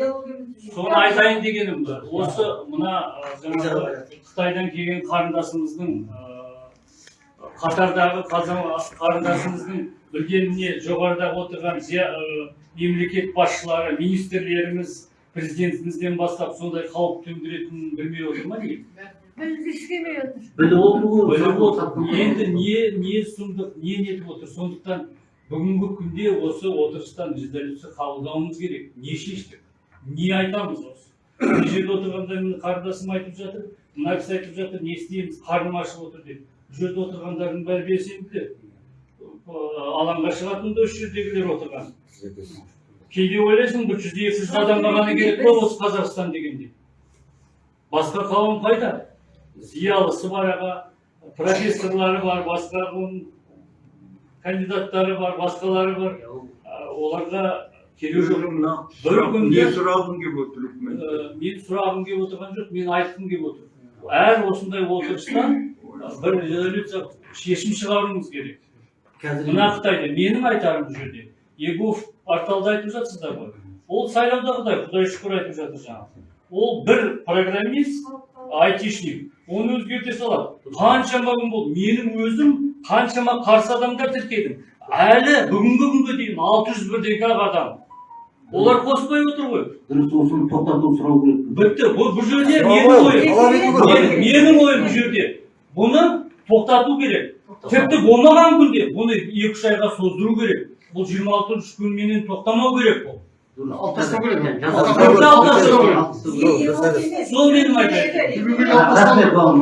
соны айтайын дегенім осы мына жаңағы қытайдан келген қарындасымыздың қатардағы қарындасымыздың білгеніне жоғарыда отырған зия- мемлекет басшылары министрлеріміз президентімізден бастап сондай қауіп төндіретінін білмей отыр ма келмей отыр. біліп отыр. енді не не сұмдық не нетіп отыр? Сондықтан бүгінгі күнде осы отырыстан резолюция қабылдауымыз керек. Не шештік? Не айтамыз осы? Мына жерде отырғанда міне қарындасым айтып жатыр мына кісі айтып жатыр не істейміз? Қарным ашып отыр деп. Бұл жерде отырғандардың бәрі белсенділер. Алаңға шығатын да осы жердегілер отырған. Кейде ойлайсың бір жүз екі жүз адамға ғана керек па осы қазақстан дегенде басқа қауым қайда зиялысы бар аға профессорлары бар басқа ғылым кандидаттары бар басқалары бар оларға керек жоқ мына бір күнде не сұрағым келіп отыр үкімет мен сұрағым келіп отырған жоқ мен айтқым келіп отыр әр осындай отырыстан бір резолюция шешім шығаруымыз керек қазір мына қытайда менің айтарым бұл жерде егов порталда айтып жатсыздар ғой. Ол сайлаудағыдай құдай шүкір айтып жатыр жаңағы ол бір программист айтишник. Оны өзгерте салады. Қаншама күн болды. Менің өзім қаншама қарсы адамдар тіркедім. Әлі бүгінгі күнге дейін алты жүз бірдегі ақ адам. Олар қоспай отыр ғой. Дұрыс осыны тоқтату сұрау керек. Бітті. Бұл бұл жерде менің ойым. Менің ойым бұл жерде. Бұны тоқтату керек. Тіпті болмаған күнде бұны екі үш айға создыру керек. Бұл жиырма алтыншы күнменен тоқтамау керек бұл алып тастау керек Тіпті алып тастау керек. сол менің айтайын рахмет бауырым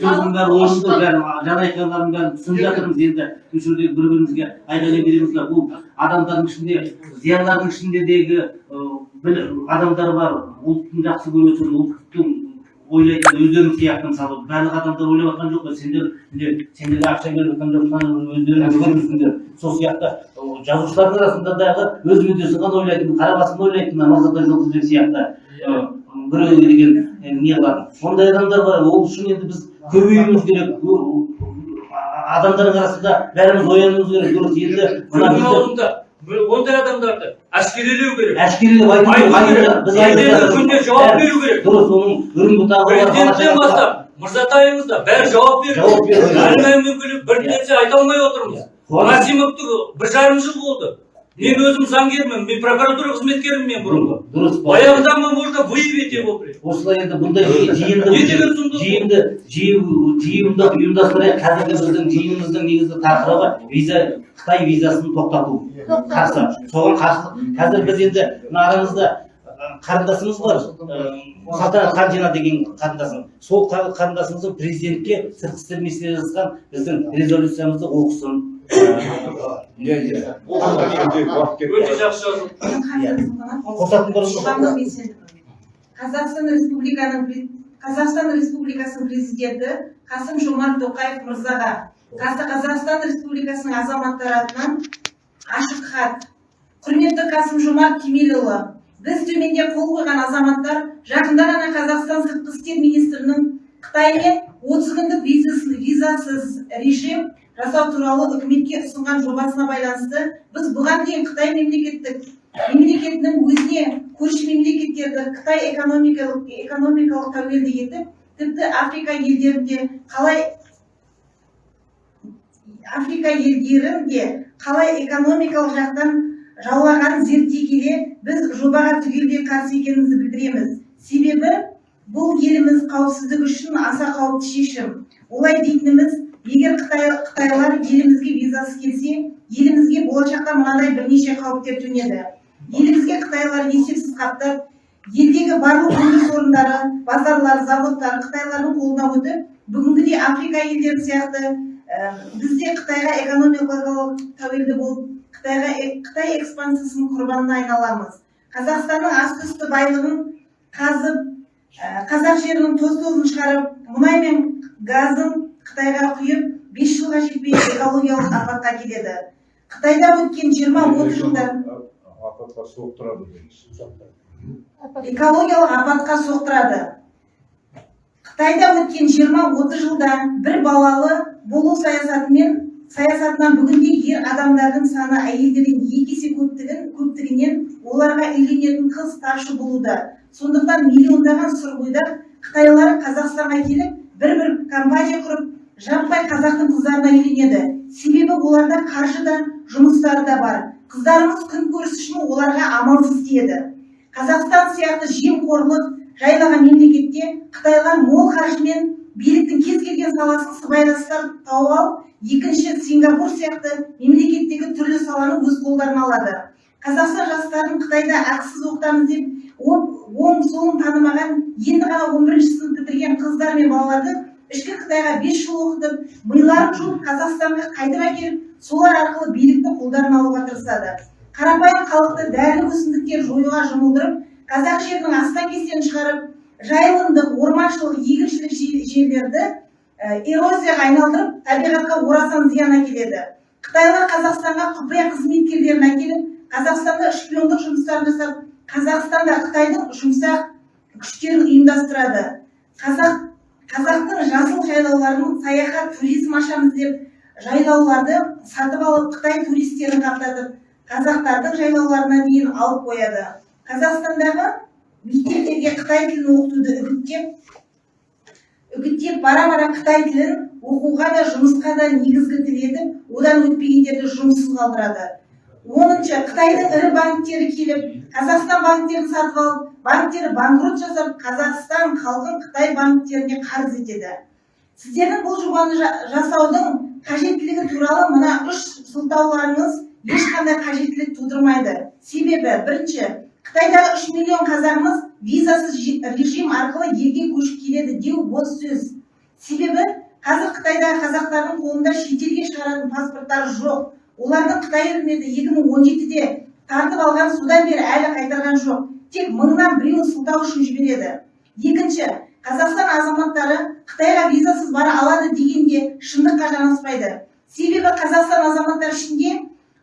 сөздің бәрі орынды бәрі жаңа айтқандарың бәрін түсініп жатырмыз енді бір бірімізге айқайлай береміз да бұл адамдардың ішінде зиялылардың ішіндегі адамдар бар ұлтын жақсы көретін ұлттың ойлайтын өздерің сияқты мысалы барлық адамдар ойлап жатқан жоқ қой сендер сендерге ақша беріп жатқан жоқсыңдар өздерің көрмейсіңдер сол сияқты жазушылардың арасында дағы өз мүддесін ғана ойлайтын қара басын ойлайтын мақсатта жұлдызбек сияқты біреуге деген не қылатын ондай адамдар бар ол үшін енді біз көбеюіміз керек адамдардың арасында бәріміз оянуымыз керек дұрыс енді ондай адамдарды әшкерелеу керек әшкерелеп айту Біз күнде жауап беру керек дұрыс оның үрім бұтағы президенттен бастап да бәрі жауап керек. әлі бір нәрсе айта алмай отырмыз Масимовты бір жарым жыл болды мен өзім заңгермін мен прокуратура қызметкерімін мен бұрынғы. Дұрыс баяғыда мы можно выявить его осылай енді бұндай жи- жиынды Не деген сұмдық? жиынды жиын жиынды ұйымдастырайық. Қазіргі біздің жиынымыздың негізгі тақырыбы виза қытай визасын тоқтату. Қарсы. Соған қарсы. Қазір біз енді мына арамызда қарындасымыз бар. Ы, салтанат ханжина деген қарындасым. Сол қар- қарындасымыздың президентке сыртқы істер министрі жазған біздің резолюциямызды оқысын. Иә иә өте жақсы жазылды қазақстан республиканың қазақстан республикасының президенті қасым жомарт тоқаев мырзаға қазақстан республикасының азаматтары атынан ашық хат құрметті қасым жомарт кемелұлы біз төменде қол қойған азаматтар жақында ғана қазақстан сыртқы істер министрінің қытаймен отыз күндік визасыз режим жасау туралы үкіметке ұсынған жобасына байланысты біз бұған дейін қытай мемлекеттік мемлекетінің өзіне көрші мемлекеттерді қытай экономикалық экономикалық тәуелді етіп тіпті африка елдерінде қалай африка елдерін де қалай экономикалық жақтан жаулағанын зерттей келе біз жобаға түгелдей қарсы екенімізді білдіреміз. Себебі бұл еліміз қауіпсіздігі үшін аса қауіпті шешім. Олай дейтініміз егер қытай қытайлар елімізге визасыз келсе елімізге болашақта мынандай бірнеше қауіптер төнеді. Елімізге қытайлар есепсіз қаптап елдегі барлық өндіріс орындары базарлар заводтар қытайлардың қолына өтіп бүгінгідей африка елдері сияқты ә, біз де қытайға экономикалық тәуелді болып қытайға қытай экспансиясының құрбанына айналамыз. Қазақстанның асты үсті байлығын қазып ә, қазақ жерінің тоз тозын шығарып мұнай мен газын қытайға құйып бес жылға жетпей экологиялық апатқа келеді. Қытайда өткен жиырма отыз жылда апатқа соқтырады экологиялық апатқа соқтырады. Қытайда өткен жиырма отыз жылда бір балалы болу саясатымен саясатынан бүгінде ер адамдардың саны әйелдерден екі есе көптігін көптігінен оларға үйленетін қыз тапшы болуда. Сондықтан миллиондаған сұрғойдар қытайлар қазақстанға келіп бір бір компания құрып жаппай қазақтың қыздарына үйленеді себебі оларда қаржы да жұмыстары да бар. Қыздарымыз күн көріс үшін оларға амалсыз тиеді. Қазақстан сияқты жемқорлық жайлаған мемлекетте қытайлар мол қаржымен биліктің кез келген саласын сыбайластар тауып алып екінші сингапур сияқты мемлекеттегі түрлі саланы өз қолдарына алады. Қазақстан жастарын қытайда ақысыз оқытамыз деп оң солын танымаған енді ғана он бірінші сынып бітірген қыздар мен балаларды ішкі қытайға бес жыл оқытып миларын жуып қазақстанға қайтып әкеліп солар арқылы билікті қолдарына алуға тырысады. Қарапайым халықты дәрілік өсімдіктер жоюға жұмылдырып қазақ жерінің астан кестен шығарып жайылымдық орманшылық егіншілік жер- жерлерді ә, эрозияға айналдырып табиғатқа орасан зиян әкеледі. Қытайлар қазақстанға құпия қызметкерлерін әкеліп қазақстанда шпиондық жұмыстарын жасап қазақстанда қытайдың жұмсақ күштерін ұйымдастырады. Қазақ қазақтың жасыл жайлауларын саяхат туризм ашамыз деп жайлауларды сатып алып қытай туристерін қаптатып қазақтардың жайлауларына дейін алып қояды. Қазақстандағы мектептерге қытай тілін оқытуды үгіттеп үгіттеп бара бара қытай тілін оқуға да жұмысқа да негізгі тіл етіп одан өтпегендерді жұмыссыз қалдырады. Оныншы қытайдың ірі банктері келіп қазақстан банктерін сатып алып банктері банкрот жасап қазақстан халқын қытай банктеріне қарыз етеді. Сіздердің бұл жобаны жа- жасаудың қажеттілігі туралы мына үш сылтауларыңыз ешқандай қажеттілік тудырмайды. Себебі бірінші қытайдағы үш миллион қазағымыз визасыз жи- режим арқылы елге көшіп келеді деу бос сөз. Себебі қазір қытайдағы қазақтардың қолында шетелге шығаратын паспорттары жоқ. Олардың қытай үкіметі екі мың он жетіде тартып алған содан бері әлі қайтарған жоқ. Тек мыңнан біреуін сылтау үшін жібереді. Екінші қазақстан азаматтары қытайға визасыз бара алады дегенде шындыққа жанаспайды себебі қазақстан азаматтары ішінде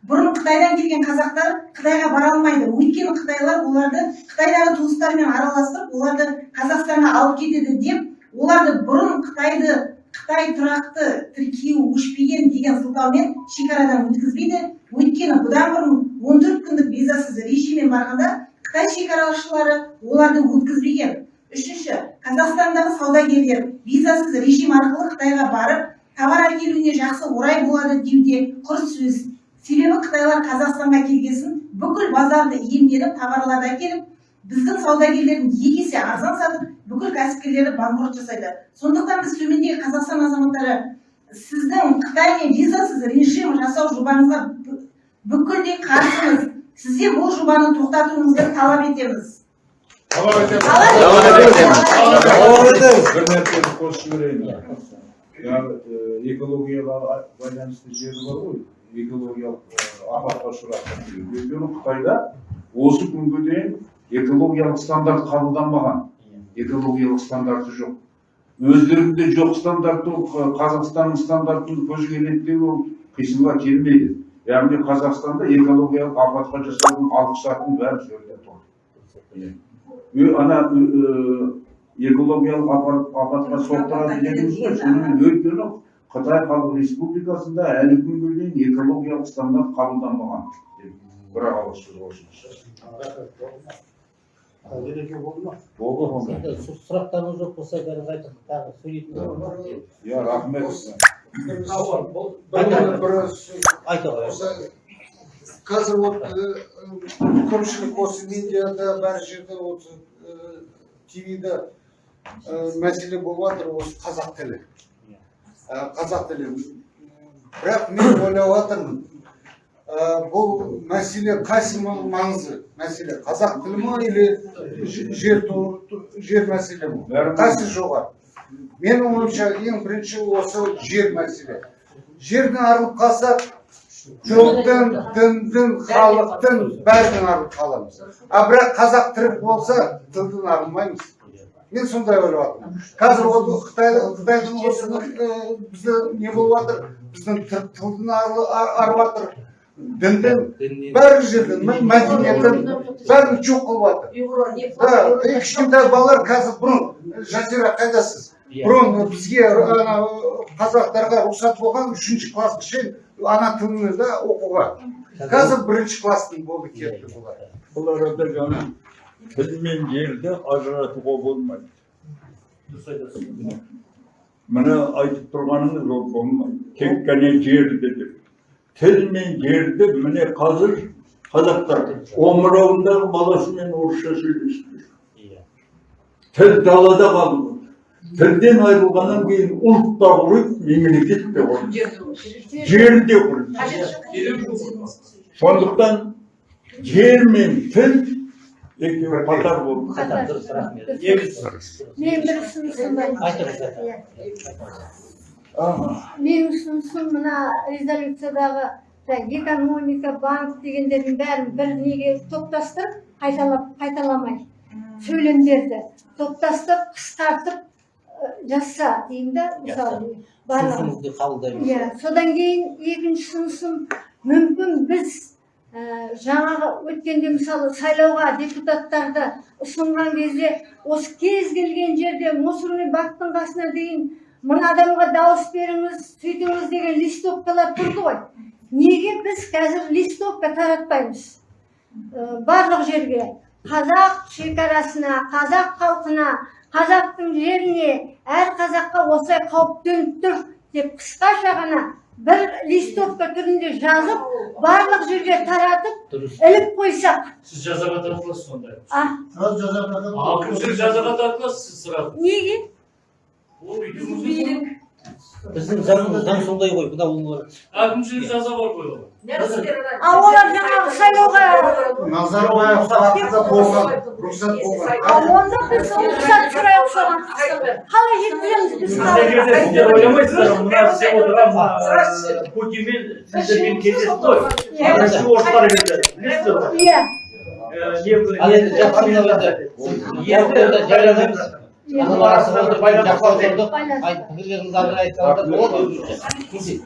бұрын қытайдан келген қазақтар қытайға бара алмайды. Өйткені қытайлар оларды қытайдағы туыстарымен араластырып оларды қазақстанға алып кетеді деп оларды бұрын қытайды қытай тұрақты тіркеуі өшпеген деген сылтаумен шекарадан өткізбейді. Өйткені бұдан бұрын 14 күндік визасыз режиммен барғанда қытай шекарашылары оларды өткізбеген. Үшінші қазақстандағы саудагерлер визасыз режим арқылы қытайға барып товар әкелуіне жақсы орай болады деуде құр сөз. Себебі қытайлар қазақстанға келгесін бүкіл базарды иемденіп товарларды әкеліп біздің саудагерлердің екі есе арзан сатып бүкіл кәсіпкерлері банкрот жасайды. Сондықтан біз төмендегі қазақстан азаматтары сіздің қытаймен визасыз режим жасау жобаңызға бүкілдей қарсымыз. Сізден бұл жобаны тоқтатуыңызды талап етеміз. Бір нәрсені қосып жіберейін. Жаңағы э, экологияға байланысты жері бар ғой. Экологиялық э, апатқа ұшыраған өйткені қытайда осы күнге дейін экологиялық стандарт қабылданбаған. Экологиялық стандарты жоқ. Өздерінде жоқ қ- қазақстанның стандартын көзге елестеу ол қисынға келмейді. Яғни қазақстанда экологиялық апатқа жасалған алғышартының бәрі сол жерде тұр. Иә. Ана экологиялық апат- апатқа соқтырады дедіңіз ғой. шынымен өйткені қытай халық республикасында әлі күнге дейін экологиялық стандарт қабылданбаған бір ауыз сөз болды ма? болды онда сұрақтарыңыз жоқ болса бәрін айтып тағы сөйлейтін бар иә рахмет. Қазір вот э, көпшілік осы медиада бәр жерде осы тивиде мәселе болып жатыр осы қазақ тілі. Ә, қазақ тілі. Бірақ мен ойлап жатырмын бұл мәселе қайсы ма- маңызды мәселе қазақ тілі ма или жер жер мәселе ма қайсы жоғары менің ойымша ең бірінші осы жер мәселе жерден арылып қалсақ жолдың діндің халықтың бәрінен арылып қаламыз а бірақ қазақ тірі болса тілден арылмаймыз мен сондай ойлап жатырмын қазір ол қытай қытайдың осы бізде не болып жатыр біздің тілден арылып жатыр діндің бәрі жерден мәдениеттің бәрін жоқ қылып жатыр кішкентай балалар қазір бұрын жазира қайдасыз? Бұрын бізге ана қазақтарға рұқсат болған үшінші классқа шейін ана тілінде да оқуға. Қазір бірінші класстың болды кетті бұлар. Бұл арада жаңа тіл мен жерді ажыратуға болмайды. Міне айтып тұрғаныңыз ол болмайды. Тек қана жерді деп. Тіл мен жерді міне қазір қазақтар омырауындағы баласымен орысша сөйлесіп жүр тіл далада қалып отыр тілден айырылғаннан кейін ұлт та құриды мемлекет те құриды жер де құриды сондықтан жер мен тіл екеуі қатар болды қатар дұрыс рахмет мен бір ұсынысым бар айтыңыз менің ұсынысым мына резолюциядағы экономика банк дегендердің бәрін бір неге топтастырып қайталап қайталамай сөйлемдерді топтастырып қысқартып жазса деймін да мысалы қабылдаймыз. Иә содан кейін екінші ұсынысым мүмкін біз ә, жаңағы өткенде мысалы сайлауға депутаттарды ұсынған кезде осы кез келген жерде мусорный бактың қасына дейін мына адамға дауыс беріңіз сөйтіңіз деген листовкалар тұрды ғой. Неге біз қазір листовка таратпаймыз? Ә, барлық жерге. Қазақ шекарасына қазақ халқына қазақтың жеріне әр қазаққа осылай қауіп төніп тұр деп қысқаша ғана бір листовка түрінде жазып барлық жерге таратып іліп қойсақ. Сіз жазаға тартыласыз сонда. А? Әкімшілік жазаға тартыласыз сіз сразу. Неге? Біздің заңымыз заң сондай ғой бұда ол әкімшілік жаза бар ғой а олар жаңағы сайлауға назарбаевқа болған рұқсат болған а онда біз рұқсат сұрайық соған қалай жеткіземіз біз сіздер ойламайсыздар ғой, мына істеп отырған путинмен сіздермен кездесті ғой орыстар келді білесіздер ғой иә Э, Анын арасында жақсы отырдық. Айт, пікірлеріңізді айтсаңыздар болады өзінше.